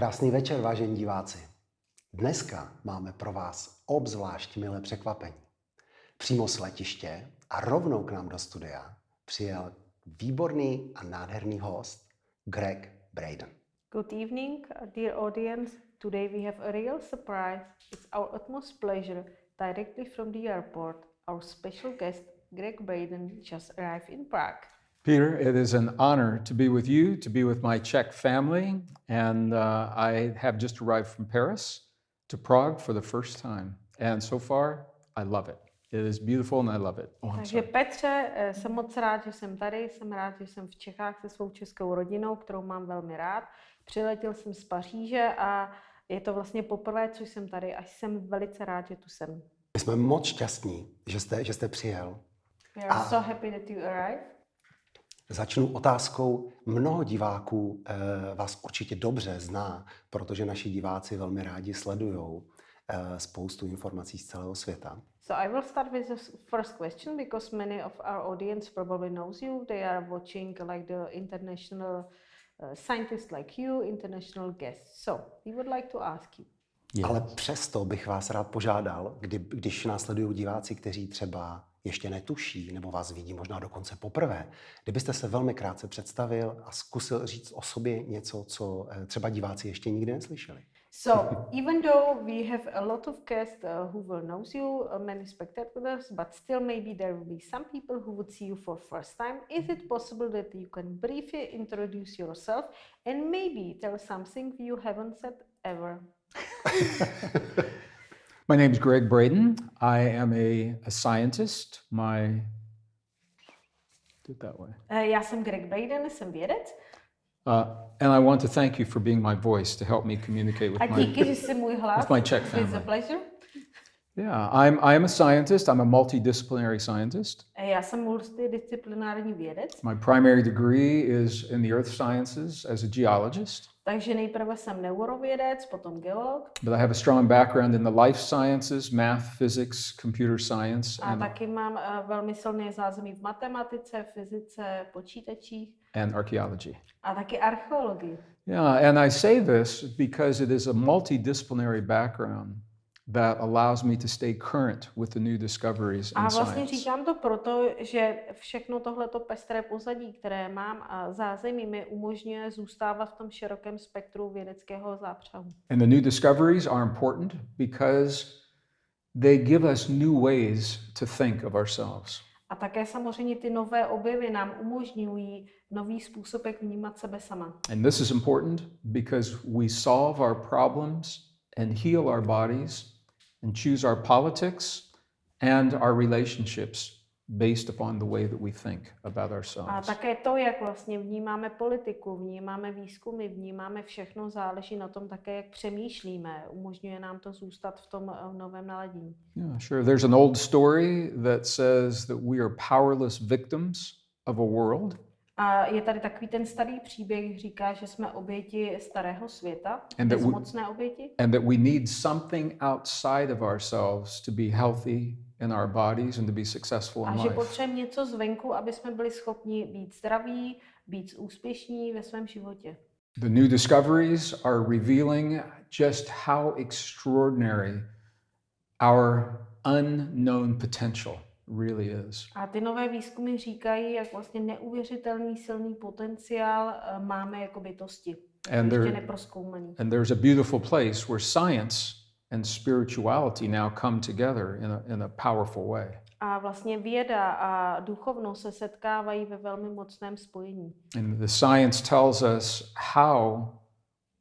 Krásný večer, vážení diváci. Dneska máme pro vás obzvlášť milé překvapení. Přímo z letiště a rovnou k nám do studia přijel výborný a nádherný host Greg Braden. Good evening, dear audience. Today we have a real surprise. It's our utmost pleasure, directly from the airport, our special guest, Greg Braden, just arrived in Prague. Peter, it is an honor to be with you, to be with my Czech family, and uh, I have just arrived from Paris to Prague for the first time. And so far, I love it. It is beautiful and I love it. Oh, Takže sorry. Petře, eh, jsem moc rád, že jsem tady, jsem rád, že jsem v Čechách se svou českou rodinou, kterou mám velmi rád. Přiletěl jsem z Paříže a je to vlastně poprvé, co jsem tady a jsem velice rád, že tu jsem. My jsme moc šťastní, že jste, že jste přijel. We are A- so happy that you arrived. Začnu otázkou. Mnoho diváků eh, vás určitě dobře zná, protože naši diváci velmi rádi sledují eh, spoustu informací z celého světa. So I will start with the first question because many of our audience probably knows you. They are watching like the international uh, scientists like you, international guests. So we would like to ask you. Yes. Ale přesto bych vás rád požádal, kdy, když následují diváci, kteří třeba ještě netuší nebo vás vidí možná dokonce poprvé, kdybyste se velmi krátce představil a zkusil říct o sobě něco, co eh, třeba diváci ještě nikdy neslyšeli. So even though we have a lot of guests uh, who will knows you, uh, many spectators, but still maybe there will be some people who would see you for first time. Is it possible that you can briefly introduce yourself and maybe tell something you haven't said ever? My name is Greg Braden. I am a, a scientist. My do it that way. Uh, jsem Greg Braden, vědec Uh, and I want to thank you for being my voice to help me communicate with my. díky, že jsi můj hlas. with my Czech family. It's a pleasure. Yeah, I'm I am a scientist. I'm a multidisciplinary scientist. Já jsem multidisciplinární vědec, My primary degree is in the earth sciences as a geologist, takže nejprve jsem neurovědec, potom geolog but I have a strong background in the life sciences, math, physics, computer science, a and, taky mám uh, velmi silné zázemí v matematice, fyzice, počítačích and archaeology. a taky archeologii. Yeah, and I say this because it is a multidisciplinary background that allows me to stay current with the new discoveries A in vlastně science. říkám to proto, že všechno tohleto pestré pozadí, které mám a zázemí, mi umožňuje zůstávat v tom širokém spektru vědeckého zápřahu. And the new discoveries are important because they give us new ways to think of ourselves. A také samozřejmě ty nové objevy nám umožňují nový způsob, jak vnímat sebe sama. And this is important because we solve our problems and heal our bodies and choose our politics and our relationships based upon the way that we think about A ourselves. také to, jak vlastně vnímáme politiku, vnímáme výzkumy, vnímáme všechno, záleží na tom také, jak přemýšlíme. Umožňuje nám to zůstat v tom eh, novém naladění. Yeah, sure. There's an old story that says that we are powerless victims of a world A je tady takový ten starý příběh, říká, že jsme oběti starého světa, bezmocné oběti. and that we need something outside of ourselves to be healthy in our bodies and to be successful A in že life. potřebujeme něco zvenku, aby jsme byli schopni být zdraví, být úspěšní ve svém životě. The new discoveries are revealing just how extraordinary our unknown potential really is. A ty nové výzkumy říkají, jak vlastně neuvěřitelný silný potenciál eh, máme jako bytosti. And there-. And there's a beautiful place where science and spirituality now come together in a, in a powerful way. A vlastně věda a duchovnost se setkávají ve velmi mocném spojení. And the science tells us how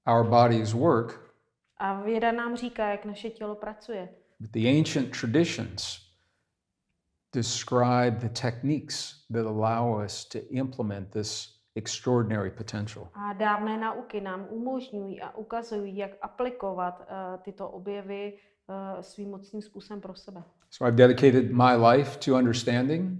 our bodies work, A věda nám říká, jak naše tělo pracuje. but the ancient traditions describe the techniques that allow us to implement this extraordinary potential. A dávné nauky nám umožňují a ukazují, jak aplikovat uh, tyto objevy uh, svým mocným způsobem pro sebe. So I've dedicated my life to understanding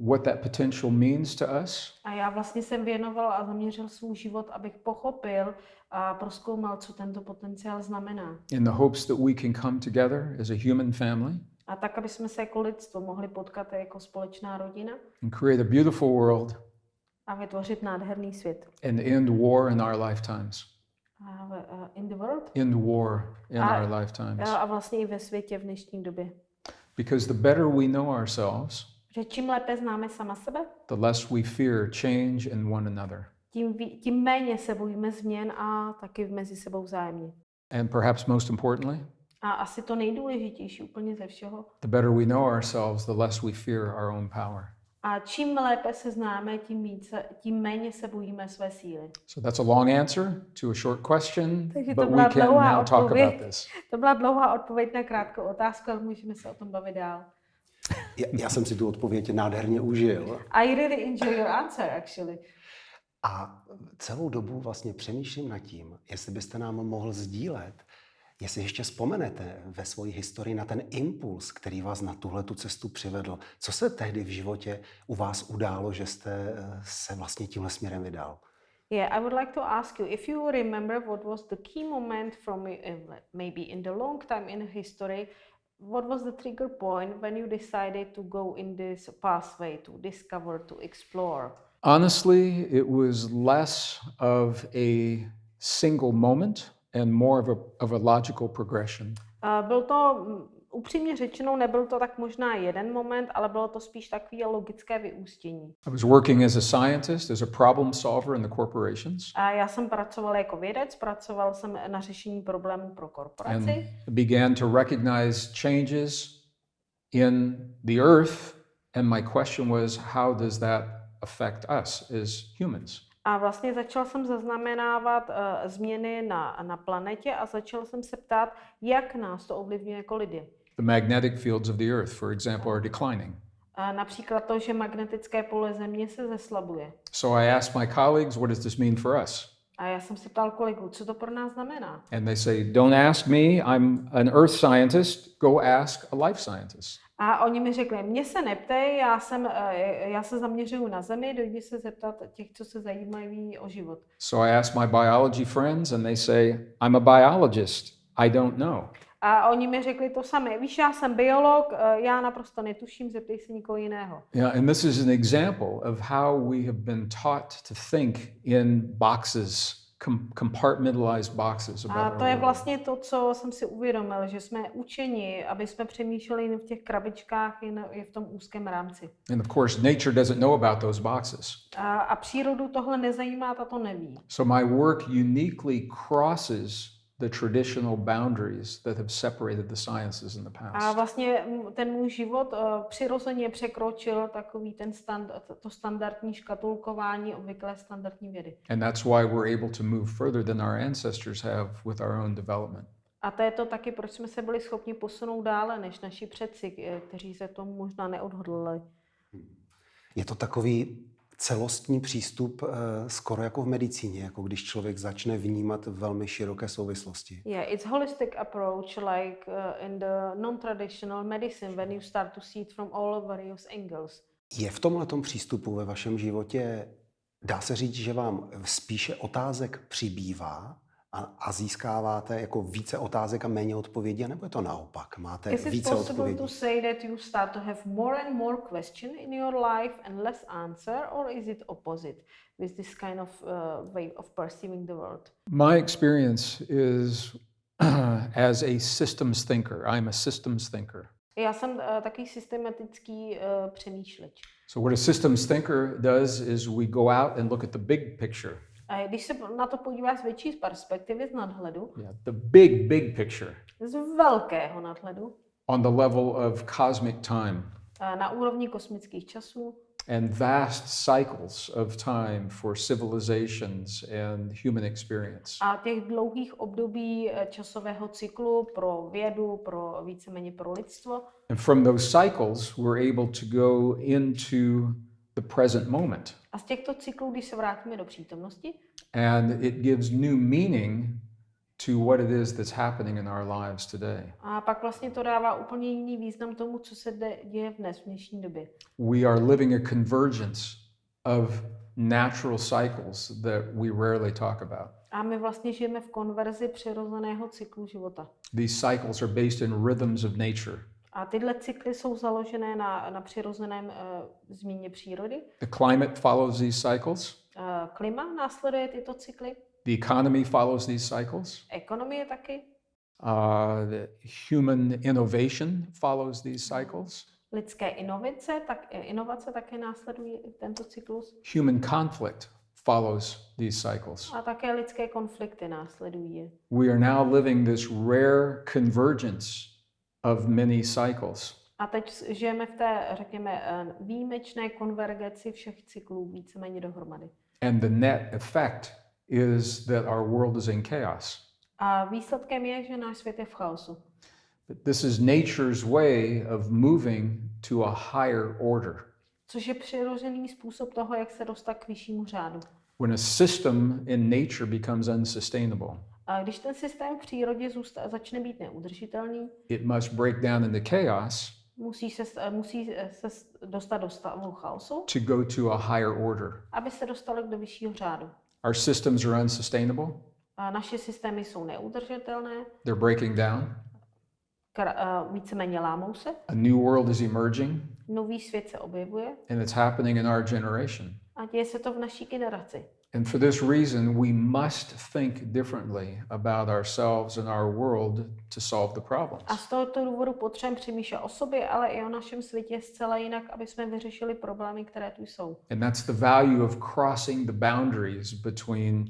what that potential means to us A já vlastně jsem věnoval a zaměřil svůj život, abych pochopil a proskoumal, co tento potenciál znamená. in the hopes that we can come together as a human family A tak, aby jsme se jako lidstvo mohli potkat jako společná rodina and create a beautiful world a vytvořit nádherný svět. and end war in our lifetimes. Uh, in the world. in the war in A- our lifetimes. A vlastně i ve světě v dnešní době. Because the better we know ourselves, Že čím lépe známe sama sebe, the less we fear change in one another. tím, tím méně se bojíme změn a taky mezi sebou vzájemně. And perhaps most importantly, A asi to nejdůležitější úplně ze všeho. the better we know ourselves, the less we fear our own power. A čím lépe se známe, tím, více, tím méně se bojíme své síly. So that's a long answer to a short question, Takže to but we byla can dlouhá now talk odpověď. about this. To byla dlouhá odpověď na krátkou otázku, ale můžeme se o tom bavit dál. Já, já jsem si tu odpověď nádherně užil I really enjoy your answer, actually. a celou dobu vlastně přemýšlím nad tím, jestli byste nám mohl sdílet, jestli ještě vzpomenete ve své historii na ten impuls, který vás na tuhle tu cestu přivedl. Co se tehdy v životě u vás událo, že jste eh, se vlastně tímhle směrem vydal? Yeah, I would like to ask you if you remember what was the key moment from uh, maybe in the long time in history, what was the trigger point when you decided to go in this pathway to discover, to explore? Honestly, it was less of a single moment and more of a, of a logical progression. Uh, byl to, mm, upřímně řečeno, nebyl to tak možná jeden moment, ale bylo to spíš takové logické vyústění. I was working as a scientist, as a problem solver in the corporations, A já jsem pracoval jako vědec, pracoval jsem na řešení problémů pro and korporaci. began to recognize changes in the earth. And my question was, how does that affect us as humans? A vlastně začal jsem zaznamenávat uh, změny na, na planetě a začal jsem se ptát, jak nás to ovlivňuje jako lidi. The magnetic fields of the earth, for example, are declining. A například to, že magnetické pole Země se zeslabuje. So I asked my colleagues, what does this mean for us? A já jsem se ptal kolegů, co to pro nás znamená. And they say, don't ask me, I'm an earth scientist, go ask a life scientist. A oni mi řekli, mě se neptej, já, jsem, eh, já se zaměřuju na Zemi, dojdi se zeptat těch, co se zajímají o život. So I asked my biology friends, and they say, I'm a biologist, I don't know. A oni mi řekli to samé. Víš, já jsem biolog, eh, já naprosto netuším, zeptej se někoho jiného. Yeah, and this is an example of how we have been taught to think in boxes, com- compartmentalized boxes about A to je vlastně to, co jsem si uvědomil, že jsme učeni, aby jsme přemýšleli jen v těch krabičkách, jen jen v tom úzkém rámci. And of course, nature doesn't know about those boxes. A, a přírodu tohle nezajímá, ta to neví. So my work uniquely crosses the traditional boundaries that have separated the sciences in the A past. vlastně m, ten můj život uh, přirozeně překročil takový ten stand, to standardní škatulkování, obvyklé standardní vědy. And that's why we're able to move further than our ancestors have with our own development. A to je to taky, proč jsme se byli schopni posunout dále než naši předci, eh, kteří se tomu možná neodhodlali. Je to takový celostní přístup, eh, skoro jako v medicíně, jako když člověk začne vnímat velmi široké souvislosti. Yeah, it's holistic approach like uh, in the non-traditional medicine when you start to see it from all various angles. Je v tomhle přístupu ve vašem životě, dá se říct, že vám spíše otázek přibývá a, a získáváte jako více otázek a méně odpovědí, nebo je to naopak? Máte Is it více possible odpovědí? to say that you start to have more and more question in your life and less answer, or is it opposite with this kind of uh, way of perceiving the world? My experience is as a systems thinker. I'm a systems thinker. Já jsem uh, takový systematický uh, přemýšleč. So, what a systems thinker does is we go out and look at the big picture. Když se na to podíváš z větší perspektivy, z nadhledu, Yeah, the big, big picture z velkého nadhledu, on the level of cosmic time na úrovni kosmických časů, and vast cycles of time for civilizations and human experience. a těch dlouhých období eh, časového cyklu pro vědu, pro víceméně pro lidstvo. And from those cycles, we're able to go into the present moment. A z těchto cyklů, když se vrátíme do přítomnosti, And it gives new meaning to what it is that's happening in our lives today. a pak vlastně to dává úplně jiný význam tomu, co se děje v dnes, v dnešní době. We are living a convergence of natural cycles that we rarely talk about. A my vlastně žijeme v konverzi přirozeného cyklu života. These cycles are based in rhythms of nature. A tyhle cykly jsou založené na, na přirozeném uh, změně přírody. The climate follows these cycles. Uh, klima následuje tyto cykly. The economy follows these cycles. Ekonomie taky, Uh, the human innovation follows these cycles. lidské inovace, tak, inovace také následují tento cyklus Human conflict follows these cycles. a také lidské konflikty následují. We are now living this rare convergence of many cycles. A teď žijeme v té, řekněme, eh, výjimečné konvergenci všech cyklů víceméně dohromady. And the net effect is that our world is in chaos. A výsledkem je, že náš svět je v chaosu. But this is nature's way of moving to a higher order. Což je přirozený způsob toho, jak se dostat k vyššímu řádu. When a system in nature becomes unsustainable, A když ten systém v přírodě zůsta- začne být neudržitelný, it must break down into chaos musí se, musí se dostat do stavu chaosu, to go to a higher order. aby se dostali do vyššího řádu. Our systems are unsustainable, A naše systémy jsou neudržitelné, they're breaking down. kra- a víceméně lámou se, A new world is emerging, nový svět se objevuje and it's happening in our generation. a děje se to v naší generaci. And for this reason, we must think differently about ourselves and our world to solve the problems. A z tohoto důvodu potřebujeme přemýšlet o sobě, ale i o našem světě zcela jinak, aby jsme vyřešili problémy, které tu jsou. And that's the value of crossing the boundaries between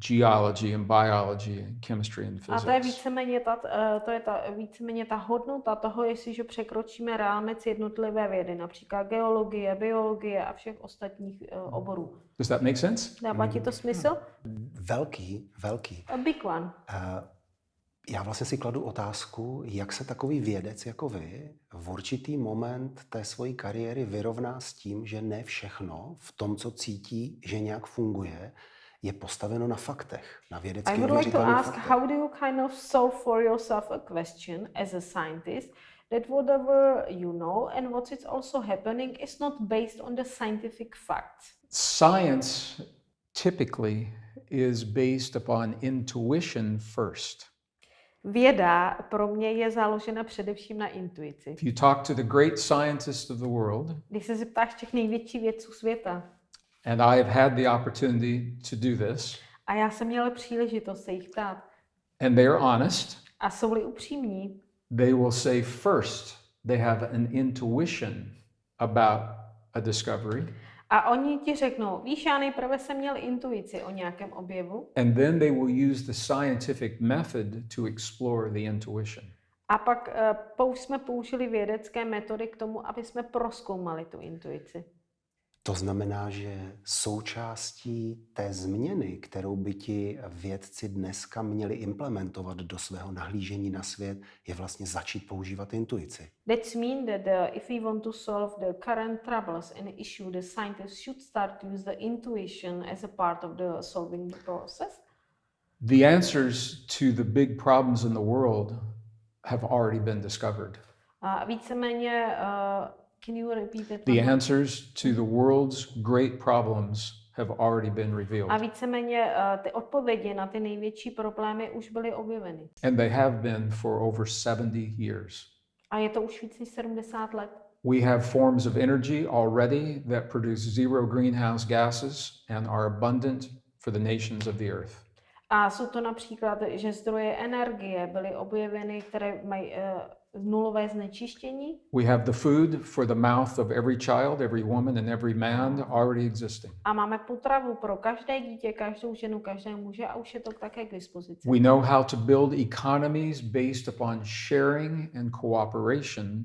geology and biology and chemistry and A to je physics. víceméně ta, eh, to je ta, víceméně ta hodnota toho, jestliže překročíme rámec jednotlivé vědy, například geologie, biologie a všech ostatních eh, oborů. Does that make sense? Dává ti to smysl? Velký, velký. A big one. Eh, Já vlastně si kladu otázku, jak se takový vědec jako vy v určitý moment té svojí kariéry vyrovná s tím, že ne všechno v tom, co cítí, že nějak funguje, je postaveno na faktech, na I vědecky would like to ask, faktech. how do you kind of solve for yourself a question as a scientist that whatever you know and what is also happening is not based on the scientific facts? Science typically is based upon intuition first. Věda pro mě je založena především na intuici. If you talk to the great scientists of the world, Když se zeptáš těch největších vědců světa, and I have had the opportunity to do this, a já jsem měla příležitost se jich ptát, and they are honest, a jsou-li upřímní, they will say first they have an intuition about a discovery, a oni ti řeknou, víš, já nejprve jsem měl intuici o nějakém objevu, and then they will use the scientific method to explore the intuition. a pak uh, jsme použili vědecké metody k tomu, aby jsme proskoumali tu intuici. To znamená, že součástí té změny, kterou by ti vědci dneska měli implementovat do svého nahlížení na svět, je vlastně začít používat intuici. That's mean that uh, if we want to solve the current troubles and issue, the scientists should start to use the intuition as a part of the solving the process. The answers to the big problems in the world have already been discovered. A víceméně, uh, can you repeat that? The answers to the world's great problems have already been A revealed, víceméně uh, ty odpovědi na ty největší problémy už byly objeveny. and they have been for over 70 years. A je to už víc než 70 let. We have forms of energy already that produce zero greenhouse gases and are abundant for the nations of the earth. A jsou to například, že zdroje energie byly objeveny, které mají uh, nulové znečištění. We have the food for the mouth of every child, every woman, and every man already existing. A máme potravu pro každé dítě, každou ženu, každé muže a už je to také k dispozici. We know how to build economies based upon sharing and cooperation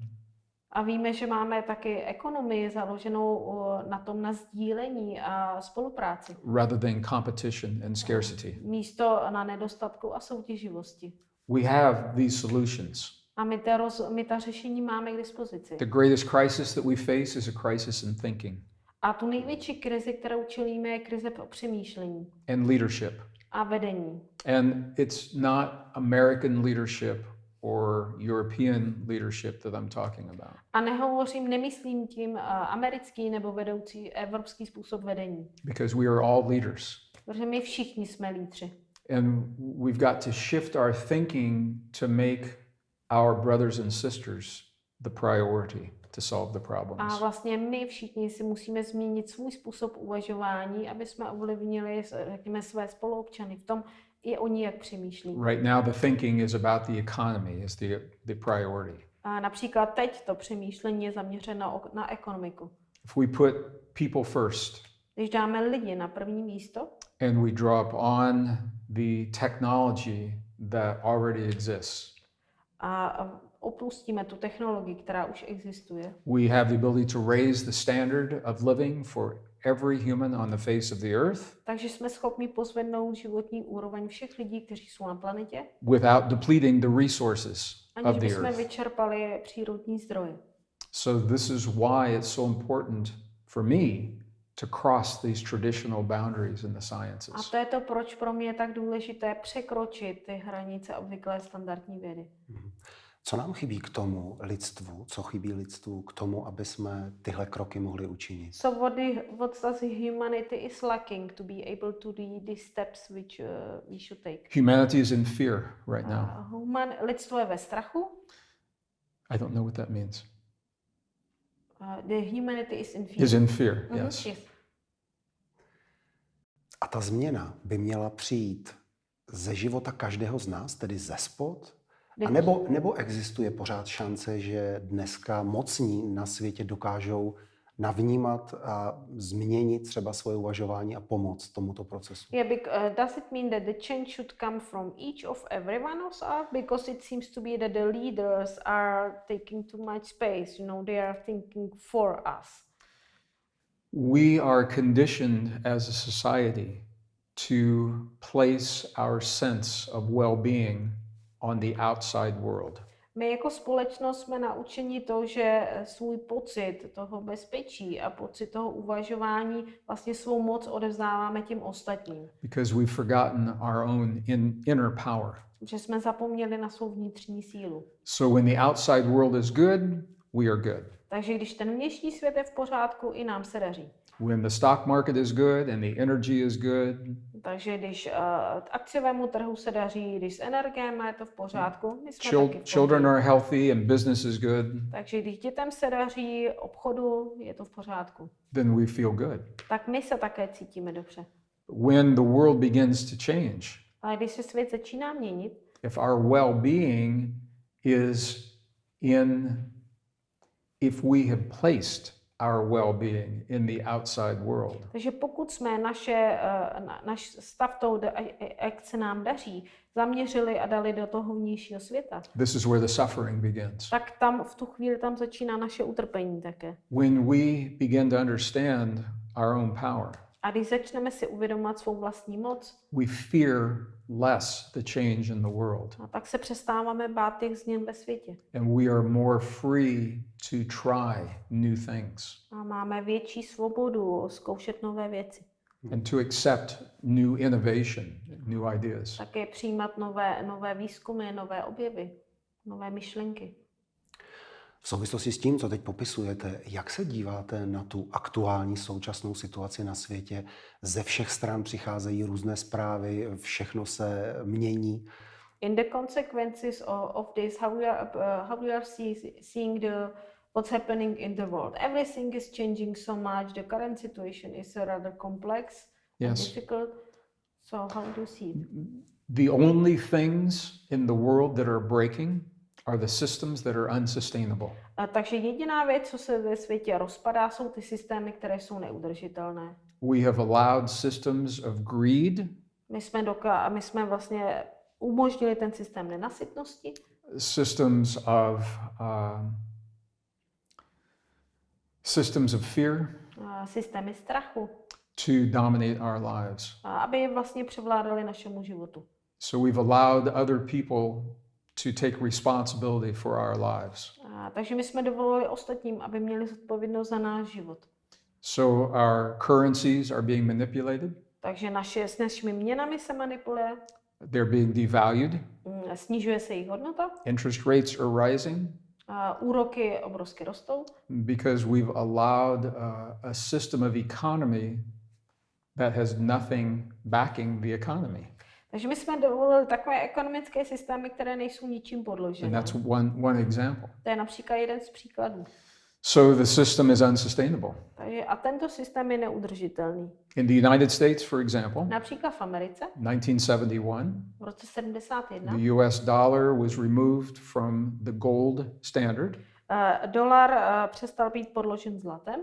A víme, že máme taky ekonomii založenou na tom na sdílení a spolupráci. rather than competition and scarcity. Místo na nedostatku a soutěživosti. We have these solutions. A my ta, roz, my ta řešení máme k dispozici. The greatest crisis that we face is a crisis in thinking A tu největší krizi, kterou čelíme, je krize přemýšlení and leadership. a vedení. And it's not American leadership or European leadership that I'm talking about. A nehovořím, nemyslím tím uh, americký nebo vedoucí evropský způsob vedení. Because we are all leaders. Protože my všichni jsme lídři. And we've got to shift our thinking to make our brothers and sisters the priority. to solve the A problems. vlastně my všichni si musíme změnit svůj způsob uvažování, aby jsme ovlivnili, řekněme, své spoluobčany v tom, i oni jak přemýšlí. Right now, the thinking is about the economy is the, the priority. A například teď to přemýšlení je zaměřeno na ekonomiku. If we put people first Když dáme lidi na první místo and we drop on the technology that already exists, a opustíme tu technologii, která už existuje, we have the ability to raise the standard of living for every human on the face of the earth takže jsme schopni pozvednout životní úroveň všech lidí, kteří jsou na planetě, without depleting the resources of the bychom earth. vyčerpali přírodní zdroje. So, this is why it's so important for me to cross these traditional boundaries in the A sciences. to je to, proč pro mě je tak důležité překročit ty hranice obvyklé standardní vědy. Co nám chybí k tomu lidstvu, co chybí lidstvu k tomu, aby jsme tyhle kroky mohli učinit? So what, the, what does humanity is lacking to be able to do these steps which uh, we should take? Humanity is in fear right now. Uh, human, lidstvo je ve strachu. I don't know what that means. Uh, the humanity is in fear. Is in fear, Mhm, yes. yes. A ta změna by měla přijít ze života každého z nás, tedy ze spod? A nebo, nebo existuje pořád šance, že dneska mocní na světě dokážou navnímat a změnit třeba svoje uvažování a pomoct tomuto procesu? Yeah, bec- uh, does it mean that the change should come from each of every one of us? Because it seems to be that the leaders are taking too much space. You know, they are thinking for us. We are conditioned as a society to place our sense of well being on the outside world. My jako společnost jsme naučeni to, že svůj pocit toho bezpečí a pocit toho uvažování vlastně svou moc odevzdáváme těm ostatním. because we've forgotten our own in, inner power. Že jsme zapomněli na svou vnitřní sílu. So when the outside world is good, we are good. Takže když ten vnější svět je v pořádku, i nám se daří. When the stock market is good and the energy is good, Takže když uh, akciovému trhu se daří, když s energiemi je to v pořádku, my jsme chil- taky v children pohodě. are healthy and business is good, Takže když dětem se daří, obchodu je to v pořádku. then we feel good. Tak my se také cítíme dobře. When the world begins to change, Ale když se svět začíná měnit, if our well being is in, if we have placed our well being in the outside world, takže pokud jsme naše, eh, na, naš stav toho, da- a- a- jak se nám daří, zaměřili a dali do toho vnějšího světa, this is where the suffering begins. tak tam v tu chvíli tam začíná naše utrpení také. When we begin to understand our own power, A když začneme si uvědomovat svou vlastní moc, we fear less the change in the world a tak se přestáváme bát těch změn ve světě. and we are more free to try new things A máme větší svobodu zkoušet nové věci. and to accept new innovation, new ideas. Také přijímat nové, nové výzkumy, nové objevy, nové myšlenky. V souvislosti s tím, co teď popisujete, jak se díváte na tu aktuální současnou situaci na světě? Ze všech stran přicházejí různé zprávy, všechno se mění. In the consequences of, of this, how we are, uh, how we are see, seeing the what's happening in the world. Everything is changing so much. The current situation is rather complex and Yes. difficult. So how do you see it? The only things in the world that are breaking are the systems that are unsustainable. A takže jediná věc, co se ve světě rozpadá, jsou ty systémy, které jsou neudržitelné. We have allowed systems of greed, My jsme, doka- my jsme vlastně umožnili ten systém nenasytnosti, systems of um, systems of fear a systémy strachu, to dominate our lives. a aby vlastně převládali našemu životu. So we've allowed other people to take responsibility for our lives. A, takže my jsme dovolili ostatním, aby měli zodpovědnost za náš život. So our currencies are being manipulated, Takže naše, s našimi měnami se manipuluje, they're being devalued, mm, snižuje se jejich hodnota, interest rates are rising a úroky obrovsky rostou, because we've allowed uh, a system of economy that has nothing backing the economy. Takže my jsme dovolili takové ekonomické systémy, které nejsou ničím And podložené. that's one, one example. To je například jeden z příkladů. So the system is unsustainable. Takže a tento systém je neudržitelný. In the United States, for example, Například v Americe 1971, v roce 71 the US dollar was removed from the gold standard. eh, dolar eh, přestal být podložen zlatem,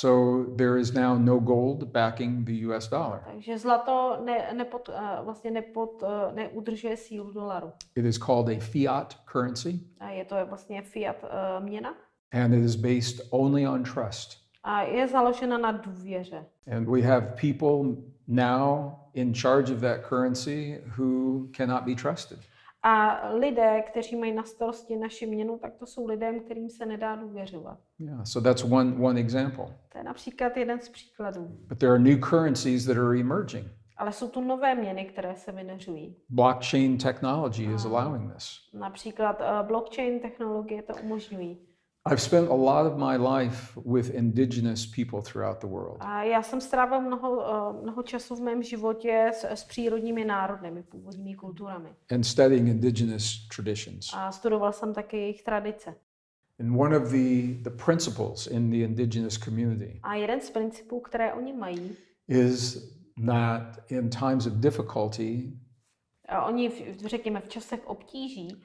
So there is now no gold backing the US dollar. takže zlato ne, nepod, eh, vlastně nepod, eh, neudržuje sílu dolaru. It is called a fiat currency, A je to vlastně fiat eh, měna and it is based only on trust. a je založena na důvěře. And we have people now in charge of that currency who cannot be trusted. A lidé, kteří mají na starosti naši měnu, tak to jsou lidé, kterým se nedá důvěřovat. Yeah, so that's one, one example. To je například jeden z příkladů. But there are new currencies that are emerging. Ale jsou tu nové měny, které se vyneřují. Blockchain technology is allowing this. Například uh, blockchain technologie to umožňují. I've spent a lot of my life with indigenous people throughout the world. A já jsem strávil mnoho, uh, mnoho času v mém životě s, s přírodními národnými, původními kulturami. and studying indigenous traditions. A studoval jsem také jejich tradice. And one of the, the principles in the indigenous community A jeden z principů, které oni mají, is that in times of difficulty, a oni, v, řekněme, v časech obtíží,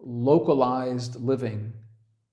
localized living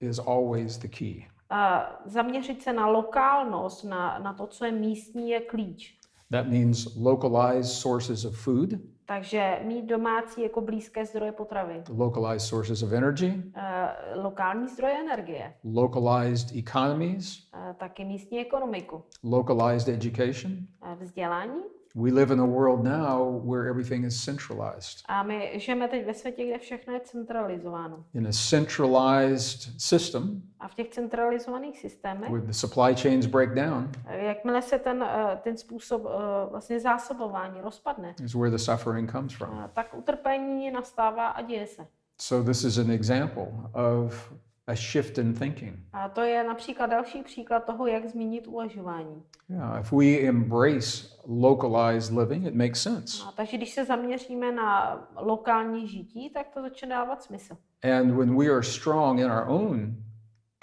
is always the key. a zaměřit se na lokálnost, na, na to, co je místní, je klíč. That means localized sources of food, Takže mít domácí jako blízké zdroje potravy, localized sources of energy, Eh, lokální zdroje energie, localized economies, eh, taky místní ekonomiku, localized education. eh, vzdělání. We live in a world now where everything is centralized. A my žijeme teď ve světě, kde všechno je centralizováno. In a centralized system, A v těch centralizovaných systémech, where the supply chains break down, jakmile se ten, eh, ten způsob eh, vlastně zásobování rozpadne, is where the suffering comes from. eh, tak utrpení nastává a děje se. So this is an example of a shift in thinking. A to je například další příklad toho, jak změnit uvažování. Yeah, if we embrace localized living, it makes sense. A takže když se zaměříme na lokální žití, tak to začne dávat smysl. And when we are strong in our own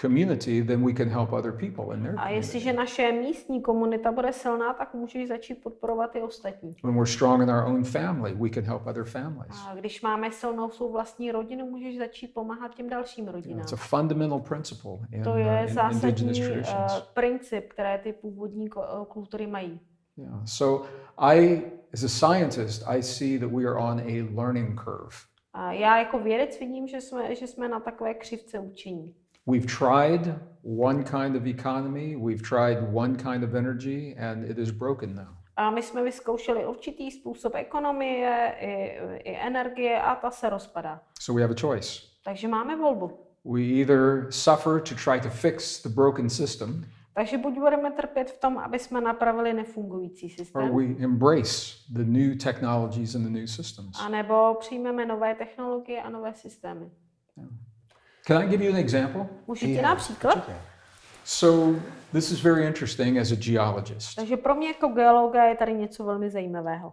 community, then we can help other people in their A jestliže naše místní komunita bude silná, tak můžeš začít podporovat i ostatní. When we're strong in our own family, we can help other families. A když máme silnou svou vlastní rodinu, můžeš začít pomáhat těm dalším rodinám. It's a fundamental principle in, To uh, je in zásadní indigenous uh, traditions. princip, které ty původní uh, kultury mají. Yeah. So I, as a scientist, I see that we are on a learning curve. A já jako vědec vidím, že jsme, že jsme na takové křivce učení. We've tried one kind of economy, we've tried one kind of energy, and it is broken now. A my jsme vyzkoušeli určitý způsob ekonomie i, i energie a ta se rozpadá. So we have a choice. Takže máme volbu. We either suffer to try to fix the broken system, Takže buď budeme trpět v tom, aby jsme napravili nefungující or systém, we embrace the new technologies and the new systems. anebo přijmeme nové technologie a nové systémy. Can I give you an example? Můžu ti dát příklad? So this is very interesting as a geologist. Takže pro mě jako geologa je tady něco velmi zajímavého.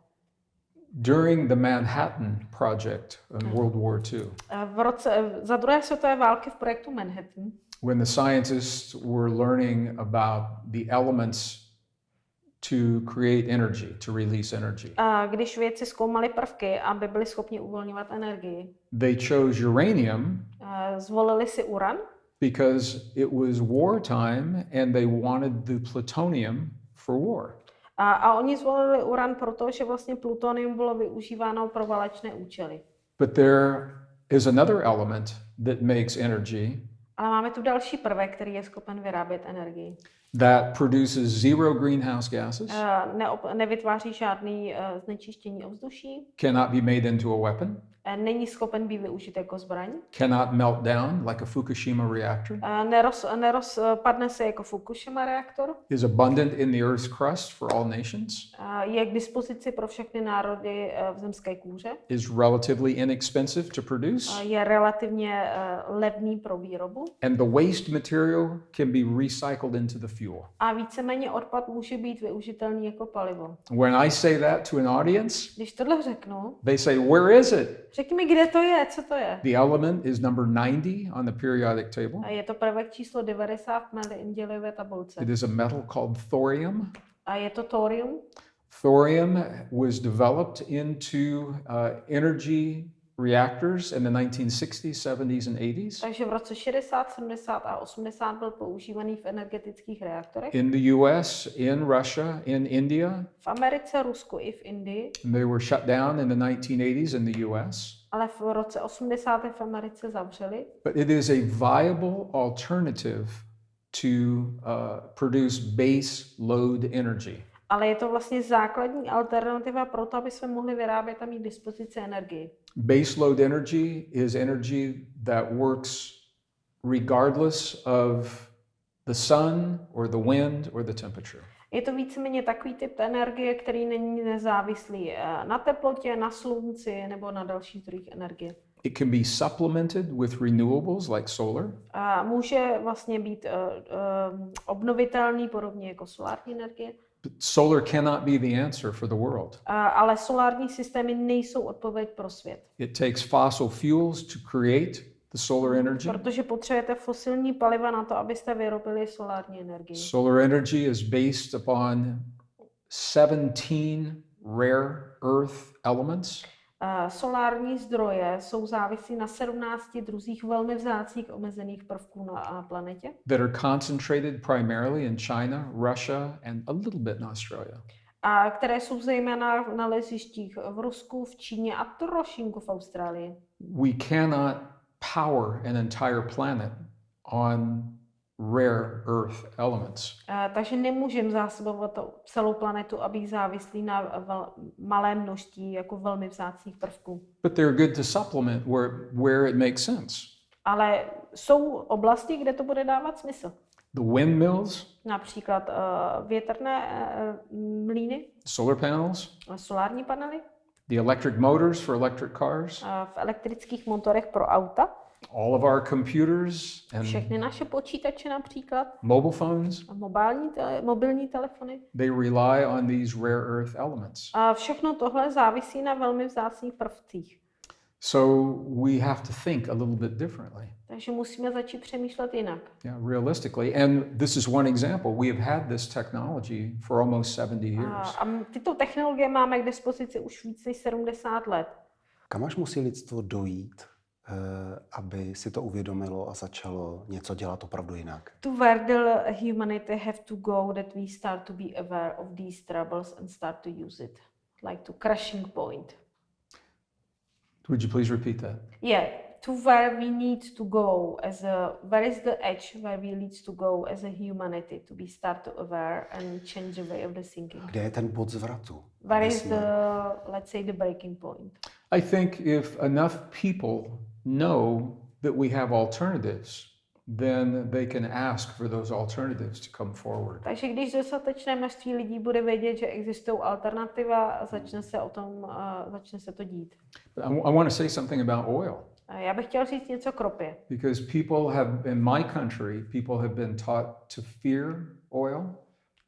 During the Manhattan Project in World War II, Eh, V roce, eh, za druhé světové války v projektu Manhattan, when the scientists were learning about the elements to create energy, to release energy, eh, když vědci zkoumali prvky, aby byli schopni uvolňovat energii, they chose uranium zvolili si uran, because it was wartime and they wanted the plutonium for war. a, a oni zvolili uran proto, že vlastně plutonium bylo využíváno pro válečné účely. But there is another element that makes energy Ale máme tu další prvek, který je schopen vyrábět energii. That produces zero greenhouse gases, Eh, Neop, nevytváří žádný eh, znečištění ovzduší, cannot be made into a weapon, není schopen být využit jako zbraň, cannot melt down like a Fukushima reactor, eh, neroz, nerozpadne se jako Fukushima reaktor, is abundant in the Earth's crust for all nations, eh, je k dispozici pro všechny národy eh, v zemské kůře, is relatively inexpensive to produce, eh, je relativně eh, levný pro výrobu. And the waste material can be recycled into the fuel. A víceméně odpad může být využitelný jako palivo. When I say that to an audience, Když tohle řeknu, they say, Where is it? Řekni mi, kde to je, co to je. The element is number 90 on the periodic table. A je to prvek číslo 90 v Mendeleevě tabulce. It is a metal called thorium. A je to thorium. Thorium was developed into uh, energy reactors in the 1960s, 70s, and 80s. Takže v roce 60, 70 a 80 byl používaný v energetických reaktorech. In the US, in Russia, in India, V Americe, Rusku i v Indii. and they were shut down in the 1980s in the US. Ale v roce 80 v Americe zavřeli. But it is a viable alternative to uh, produce base load energy. Ale je to vlastně základní alternativa pro to, aby jsme mohli vyrábět a mít dispozici energii. Base load energy is energy that works regardless of the sun or the wind or the temperature. Je to víceméně takový typ energie, který není nezávislý eh, na teplotě, na slunci nebo na dalších zdrojích energie. It can be supplemented with renewables like solar. A může vlastně být uh, uh, obnovitelný, podobně jako solární energie, solar cannot be the answer for the world. uh, ale solární systémy nejsou odpověď pro svět, It takes fossil fuels to create the solar energy. protože potřebujete fosilní paliva na to, abyste vyrobili solární energii. Solar energy is based upon 17 rare earth elements. Solární zdroje jsou závislí na 17 druzích velmi vzácných omezených prvků na planetě, that are concentrated primarily in China, Russia, and a little bit in Australia. a které jsou zejména v nalezištích v Rusku, v Číně a trošinku v Austrálii. We cannot power an entire planet on rare earth elements. Eh, Takže nemůžeme zásobovat celou planetu a být závislý na vel, malé množství jako velmi vzácných prvků. But they're good to supplement where, where it makes sense. Ale jsou oblasti, kde to bude dávat smysl. The windmills, Například uh, větrné uh, mlýny, solar panels, solární panely, the electric motors for electric cars, uh, v elektrických motorech pro auta, all of our computers and všechny naše počítače například, mobile phones, a mobilní, tele, mobilní telefony. they rely on these rare earth elements. A všechno tohle závisí na velmi vzácných prvcích. So we have to think a little bit differently. Takže musíme začít přemýšlet jinak. Yeah, realistically. And this is one example. We have had this technology for almost 70 A, years. a m- tyto technologie máme k dispozici už víc než 70 let. Kam až musí lidstvo dojít, aby si to uvědomilo a začalo něco dělat opravdu jinak? To where the humanity have to go that we start to be aware of these troubles and start to use it, like to crushing point. Would you please repeat that? Yeah, to where we need to go as a where is the edge where we need to go as a humanity to be start to aware and change the way of the thinking. Kde je ten bod zvratu? Where is jsme- the let's say the breaking point? I think if enough people know that we have alternatives, then they can ask for those alternatives to come forward. Takže když dostatečné množství lidí bude vědět, že existují alternativa, začne se o tom, uh, začne se to dít. But I, want to say something about oil Já bych chtěl říct něco k ropě. because people have, in my country, people have been taught to fear oil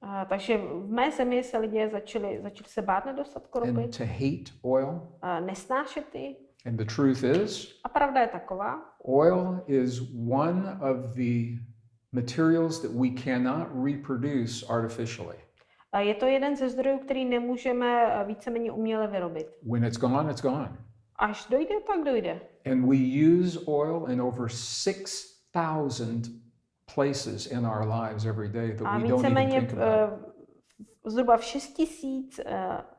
A, takže v mé zemi se lidé začali, začali se bát nedostatku ropy, and to hate oil. a nesnášet ji. And the truth is, A pravda je taková, Oil is one of the materials that we cannot reproduce artificially. je to jeden ze zdrojů, který nemůžeme eh, víceméně uměle vyrobit. When it's gone, it's gone. Až dojde, tak dojde. And we use oil in over 6,000 places in our lives every day that A we don't even víceméně think about. eh, zhruba v 6 tisíc eh, z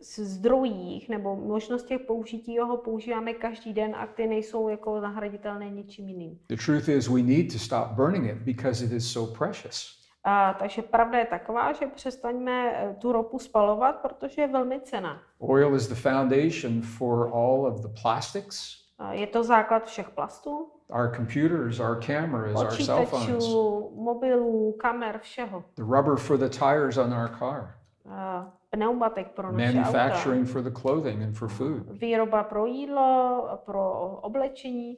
zdrojích nebo možnostech použití ho používáme každý den a ty nejsou jako nahraditelné ničím jiným. The truth is, we need to stop burning it because it is so precious. A, takže pravda je taková, že přestaňme eh, tu ropu spalovat, protože je velmi cena. Oil is the foundation for all of the plastics, A Je to základ všech plastů, our computers, our cameras, our cell phones, mobilů, kamer, všeho. the rubber for the tires on our car. A Pneumatik pro naše auta. manufacturing for the clothing and for food. Výroba pro jídlo, pro oblečení.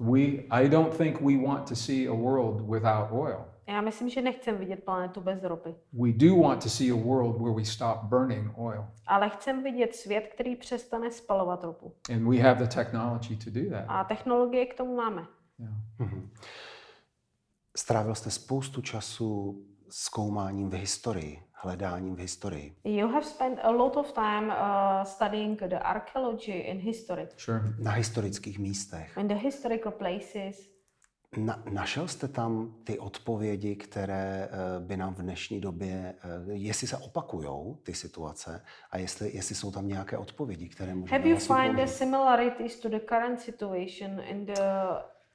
We, I don't think we want to see a world without oil. Já myslím, že nechcem vidět planetu bez ropy, We do want to see a world where we stop burning oil. ale chcem vidět svět, který přestane spalovat ropu. And we have the technology to do that. A technologie k tomu máme. Yeah. Mhm. Strávil jste spoustu času zkoumáním v historii, hledáním v historii. You have spent a lot of time uh, studying the archaeology in history, Sure. Na historických místech. in the historical places. Na, našel jste tam ty odpovědi, které eh, by nám v dnešní době, eh, jestli se opakujou ty situace a jestli, jestli jsou tam nějaké odpovědi, které můžeme Have you vlastně find the similarities to the current situation in the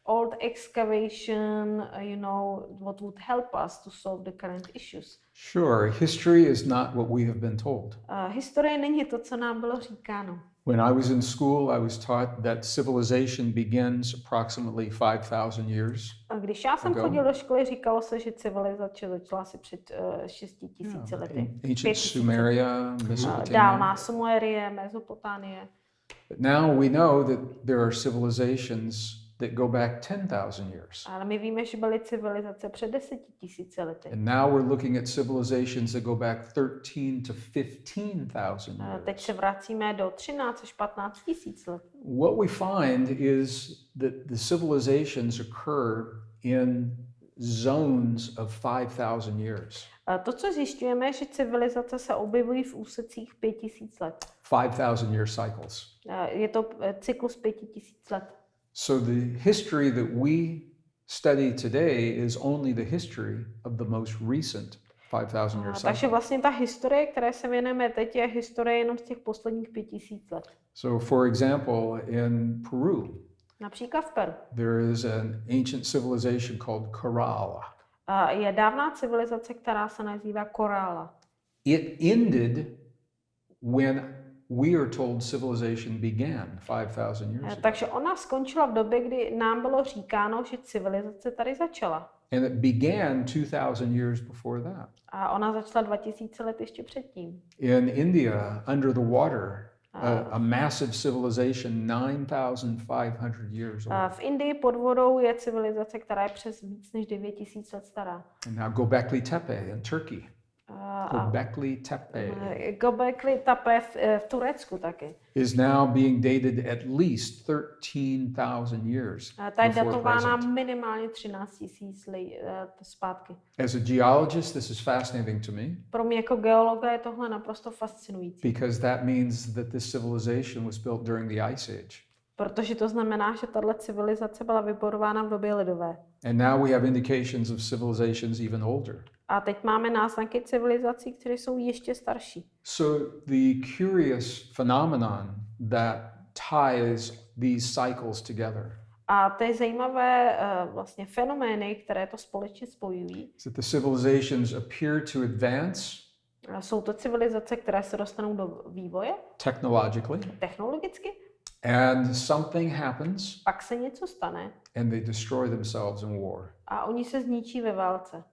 old excavation, uh, you know, what would help us to solve the current issues? Sure. History is not what we have been told. Uh, historie není to, co nám bylo říkáno. When I was in school, I was taught that civilization begins approximately 5,000 years. A Když já jsem Ago. chodil do školy, říkalo se, že civilizace začala asi před uh, 6 tisíci lety. Ancient. Sumeria, Uh, Mesopotamia. Dálná Sumerie, Mezopotánie. But now we know that there are civilizations that go back 10,000 years. Ale my víme, že byly civilizace před deseti tisíci lety. And now we're looking at civilizations that go back 13 to 15,000 Uh, Teď years. se vracíme do 13 až 15 tisíc let. What we find is that the civilizations occur in zones of 5,000 years. Uh, To, co zjišťujeme, je, že civilizace se objevují v úsecích 5000 let. 5,000 year cycles. Je to eh, cyklus 5000 let. So the history that we study today is only the history of the most recent 5,000 year cycle. takže vlastně ta historie, které se věnujeme teď, je historie jenom z těch posledních 5000 let. So, for example, in Peru, Například v Peru. there is an ancient civilization called Kerala. A Je dávná civilizace, která se nazývá Korála. It ended when we are told civilization began 5,000 years Eh, ago. Takže ona skončila v době, kdy nám bylo říkáno, že civilizace tady začala. And it began 2,000 years before that. A ona začala 2000 let ještě předtím. In India, under the water, a, a massive civilization 9,500 years old. v Indii pod vodou je civilizace, která je přes víc než 9000 let stará. And now Gobekli Tepe in Turkey. Gobekli Tepe eh, Göbekli Tepe v, eh, v Turecku taky. is now being dated at least 13,000 years ta je datována minimálně 13 tisíc let zpátky. As a geologist, this is fascinating to me Pro mě jako geologa je tohle naprosto fascinující, because that means that this civilization was built during the Ice Age. protože to znamená, že tahle civilizace byla vyborována v době ledové. And now we have indications of civilizations even older. A teď máme náznaky civilizací, které jsou ještě starší. So the curious phenomenon that ties these cycles together. A ty zajímavé uh, vlastně fenomény, které to společně spojují, that the civilizations appear to advance? A jsou to civilizace, které se dostanou do vývoje? Technologically, technologicky, and something happens. Pak se něco stane. And they destroy themselves in war. a oni se zničí ve válce.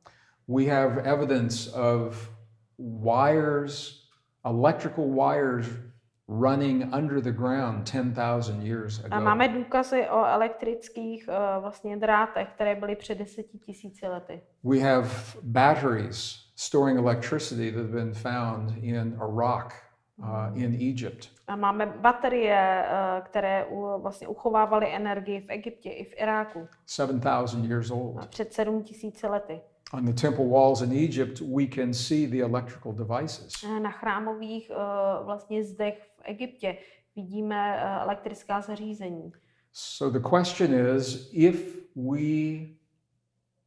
We have evidence of wires, electrical wires running under the ground 10,000 years A ago. máme důkazy o elektrických uh, vlastně drátech, které byly před deseti tisíci lety. We have batteries storing electricity that have been found in Iraq, uh, in Egypt. A máme baterie, uh, které u, vlastně uchovávaly energii v Egyptě i v Iráku 7,000 years a old. před sedm tisíci lety. On the temple walls in Egypt, we can see the electrical devices. Eh, Na chrámových uh, vlastně zdech v Egyptě vidíme uh, elektrická zařízení. So the question is if we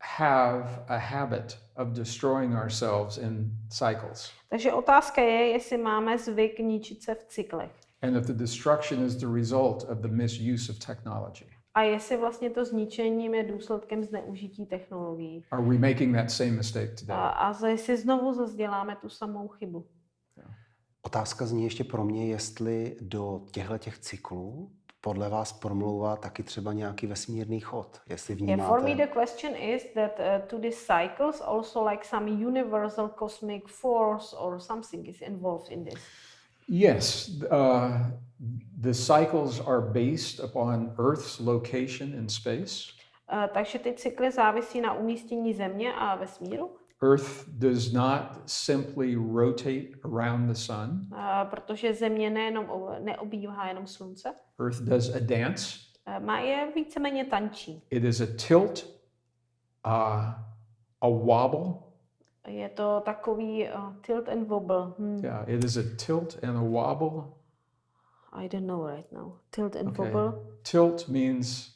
have a habit of destroying ourselves in cycles, Takže otázka je, jestli máme zvyk ničit se v cyklech. and if the destruction is the result of the misuse of technology. A jestli vlastně to zničením je důsledkem zneužití technologií. Are we making that same mistake A, today? a za- jestli znovu zase děláme tu samou chybu. Otázka zní ještě pro mě, jestli do těchto těch cyklů podle vás promlouvá taky třeba nějaký vesmírný chod. Jestli Yeah, for me vnímáte... the question is that uh, to these cycles also like some universal cosmic force or something is involved in this. Yes, uh, the cycles are based upon Earth's location in space. Eh, Takže ty cykly závisí na umístění Země a vesmíru, Earth does not simply rotate around the sun, eh, protože Země nejenom neobývá jenom Slunce, Earth does a dance. eh, má je víceméně tančí. It is a tilt, uh, a wobble. Je to takový uh, tilt and wobble. Hmm. Yeah, it is a tilt and a wobble. I don't know right now. Tilt and Okay. wobble. Tilt means,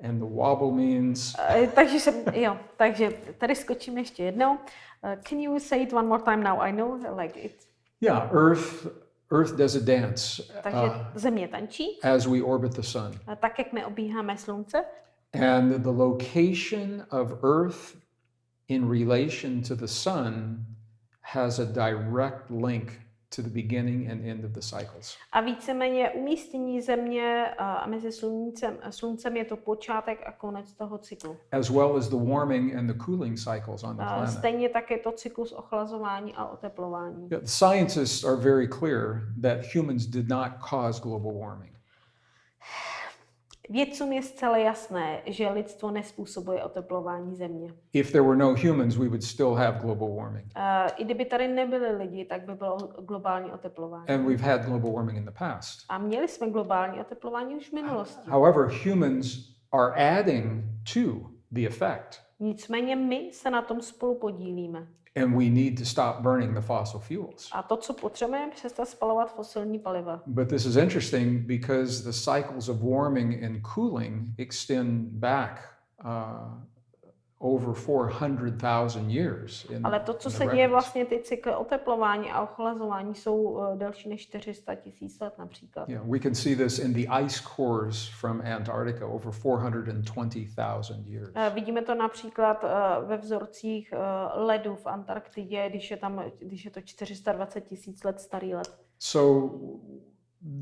and the wobble means. Eh, takže jsem, jo, takže tady skočím ještě jednou. Eh, can you say it one more time now? I know, like it. Yeah, Earth. Earth does a dance Takže uh, Země tančí, as we orbit the sun. eh, tak jak neobíháme Slunce. And the location of Earth in relation to the sun has a direct link to the beginning and end of the cycles. A víceméně umístění Země eh, a mezi sluncem, sluncem je to počátek a konec toho cyklu. as well as the warming and the cooling cycles on the A planet. stejně tak je to cyklus ochlazování a oteplování. Yeah, scientists are very clear that humans did not cause global warming. Vědcům je zcela jasné, že lidstvo nespůsobuje oteplování Země. If there were no humans, we would still have global warming. Eh, I kdyby tady nebyli lidi, tak by bylo globální oteplování. And we've had global warming in the past. A měli jsme globální oteplování už v minulosti. However, humans are adding to the effect, Nicméně my se na tom spolu podílíme. And we need to stop burning the fossil fuels. A to, co potřebujeme, je přestat spalovat fosilní paliva. But this is interesting because the cycles of warming and cooling extend back uh, over 400,000 years. In, Ale to, co se děje vlastně, ty cykly oteplování a ochlazování jsou uh, delší než 400 tisíc let například. Yeah, we can see this in the ice cores from Antarctica over 420,000 years. Eh, Vidíme to například eh, ve vzorcích eh, ledu v Antarktidě, když je, tam, když je to 420 tisíc let starý led. So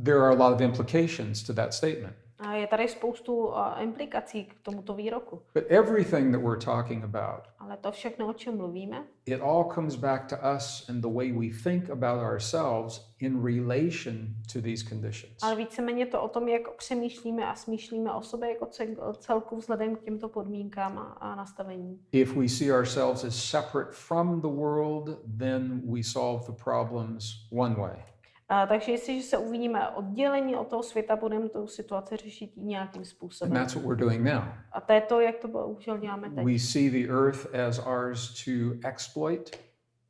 there are a lot of implications to that statement. A je tady spoustu eh, implikací k tomuto výroku. But everything that we're talking about, Ale to všechno, o čem mluvíme, it all comes back to us and the way we think about ourselves in relation to these conditions. ale víceméně to o tom, jak přemýšlíme a smýšlíme o sobě jako cel- celku vzhledem k těmto podmínkám a, a nastavení. If we see ourselves as separate from the world, then we solve the problems one way. A, takže jestliže se uvidíme oddělení od toho světa, budeme tu situaci řešit nějakým And způsobem. that's what we're doing now. A to je to, jak to bohužel děláme teď. We see the earth as ours to exploit,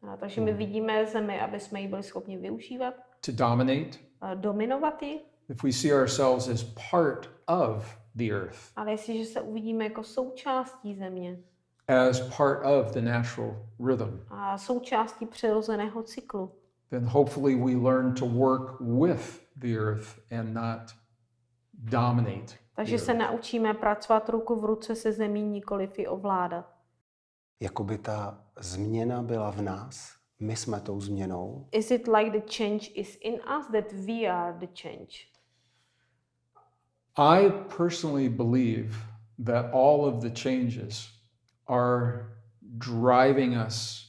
A, takže my vidíme zemi, aby jsme ji byli schopni využívat, to dominate. a dominovat ji, If we see ourselves as part of the earth, ale jestliže se uvidíme jako součástí země as part of the natural rhythm, a součástí přirozeného cyklu, then hopefully we learn to work with the earth and not dominate. takže se naučíme pracovat ruku v ruce se zemí, nikoliv ji ovládat. Jakoby ta změna byla v nás, my jsme tou změnou. Is it like the change is in us that we are the change? I personally believe that all of the changes are driving us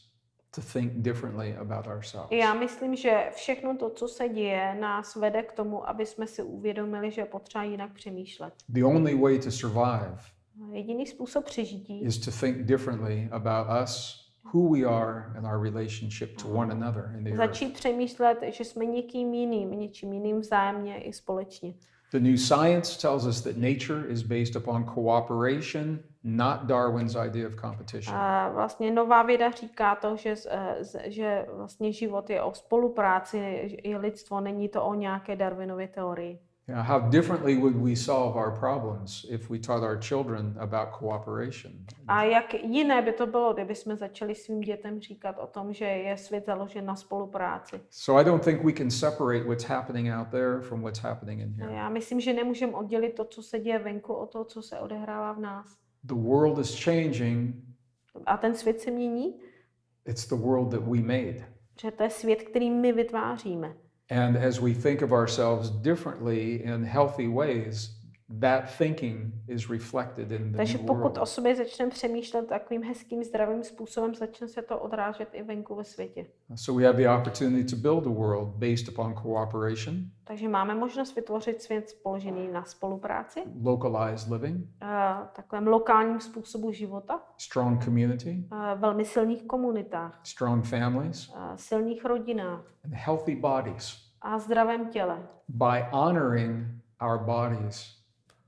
to think differently about ourselves. Já myslím, že všechno to, co se děje, nás vede k tomu, aby jsme si uvědomili, že potřeba jinak přemýšlet. The only way to survive Jediný způsob přežití is to think differently about us, who we are, and our relationship to one another in the earth. začít přemýšlet, že jsme někým jiným, něčím jiným vzájemně i společně. The new science tells us that nature is based upon cooperation, not Darwin's idea of competition. A vlastně nová věda říká to, že, eh, že vlastně život je o spolupráci, je lidstvo, není to o nějaké Darwinově teorii. Yeah, how differently would we solve our problems if we taught our children about cooperation? A jak jiné by to bylo, kdyby jsme začali svým dětem říkat o tom, že je svět založen na spolupráci. So I don't think we can separate what's happening out there from what's happening in A here. Já myslím, že nemůžeme oddělit to, co se děje venku, od toho, co se odehrává v nás. The world is changing. A ten svět se mění, It's the world that we made. že to je svět, který my vytváříme. And as we think of ourselves differently in healthy ways, that thinking is reflected in the Takže pokud o sobě začneme přemýšlet takovým hezkým, zdravým způsobem, začne se to odrážet i venku ve světě. So we have the opportunity to build a world based upon cooperation, Takže máme možnost vytvořit svět položený na spolupráci, localized living, eh, takovém lokálním způsobu života, strong community, eh, velmi silných komunitách, strong families, eh, silných rodinách and healthy bodies. a zdravém těle. By honoring our bodies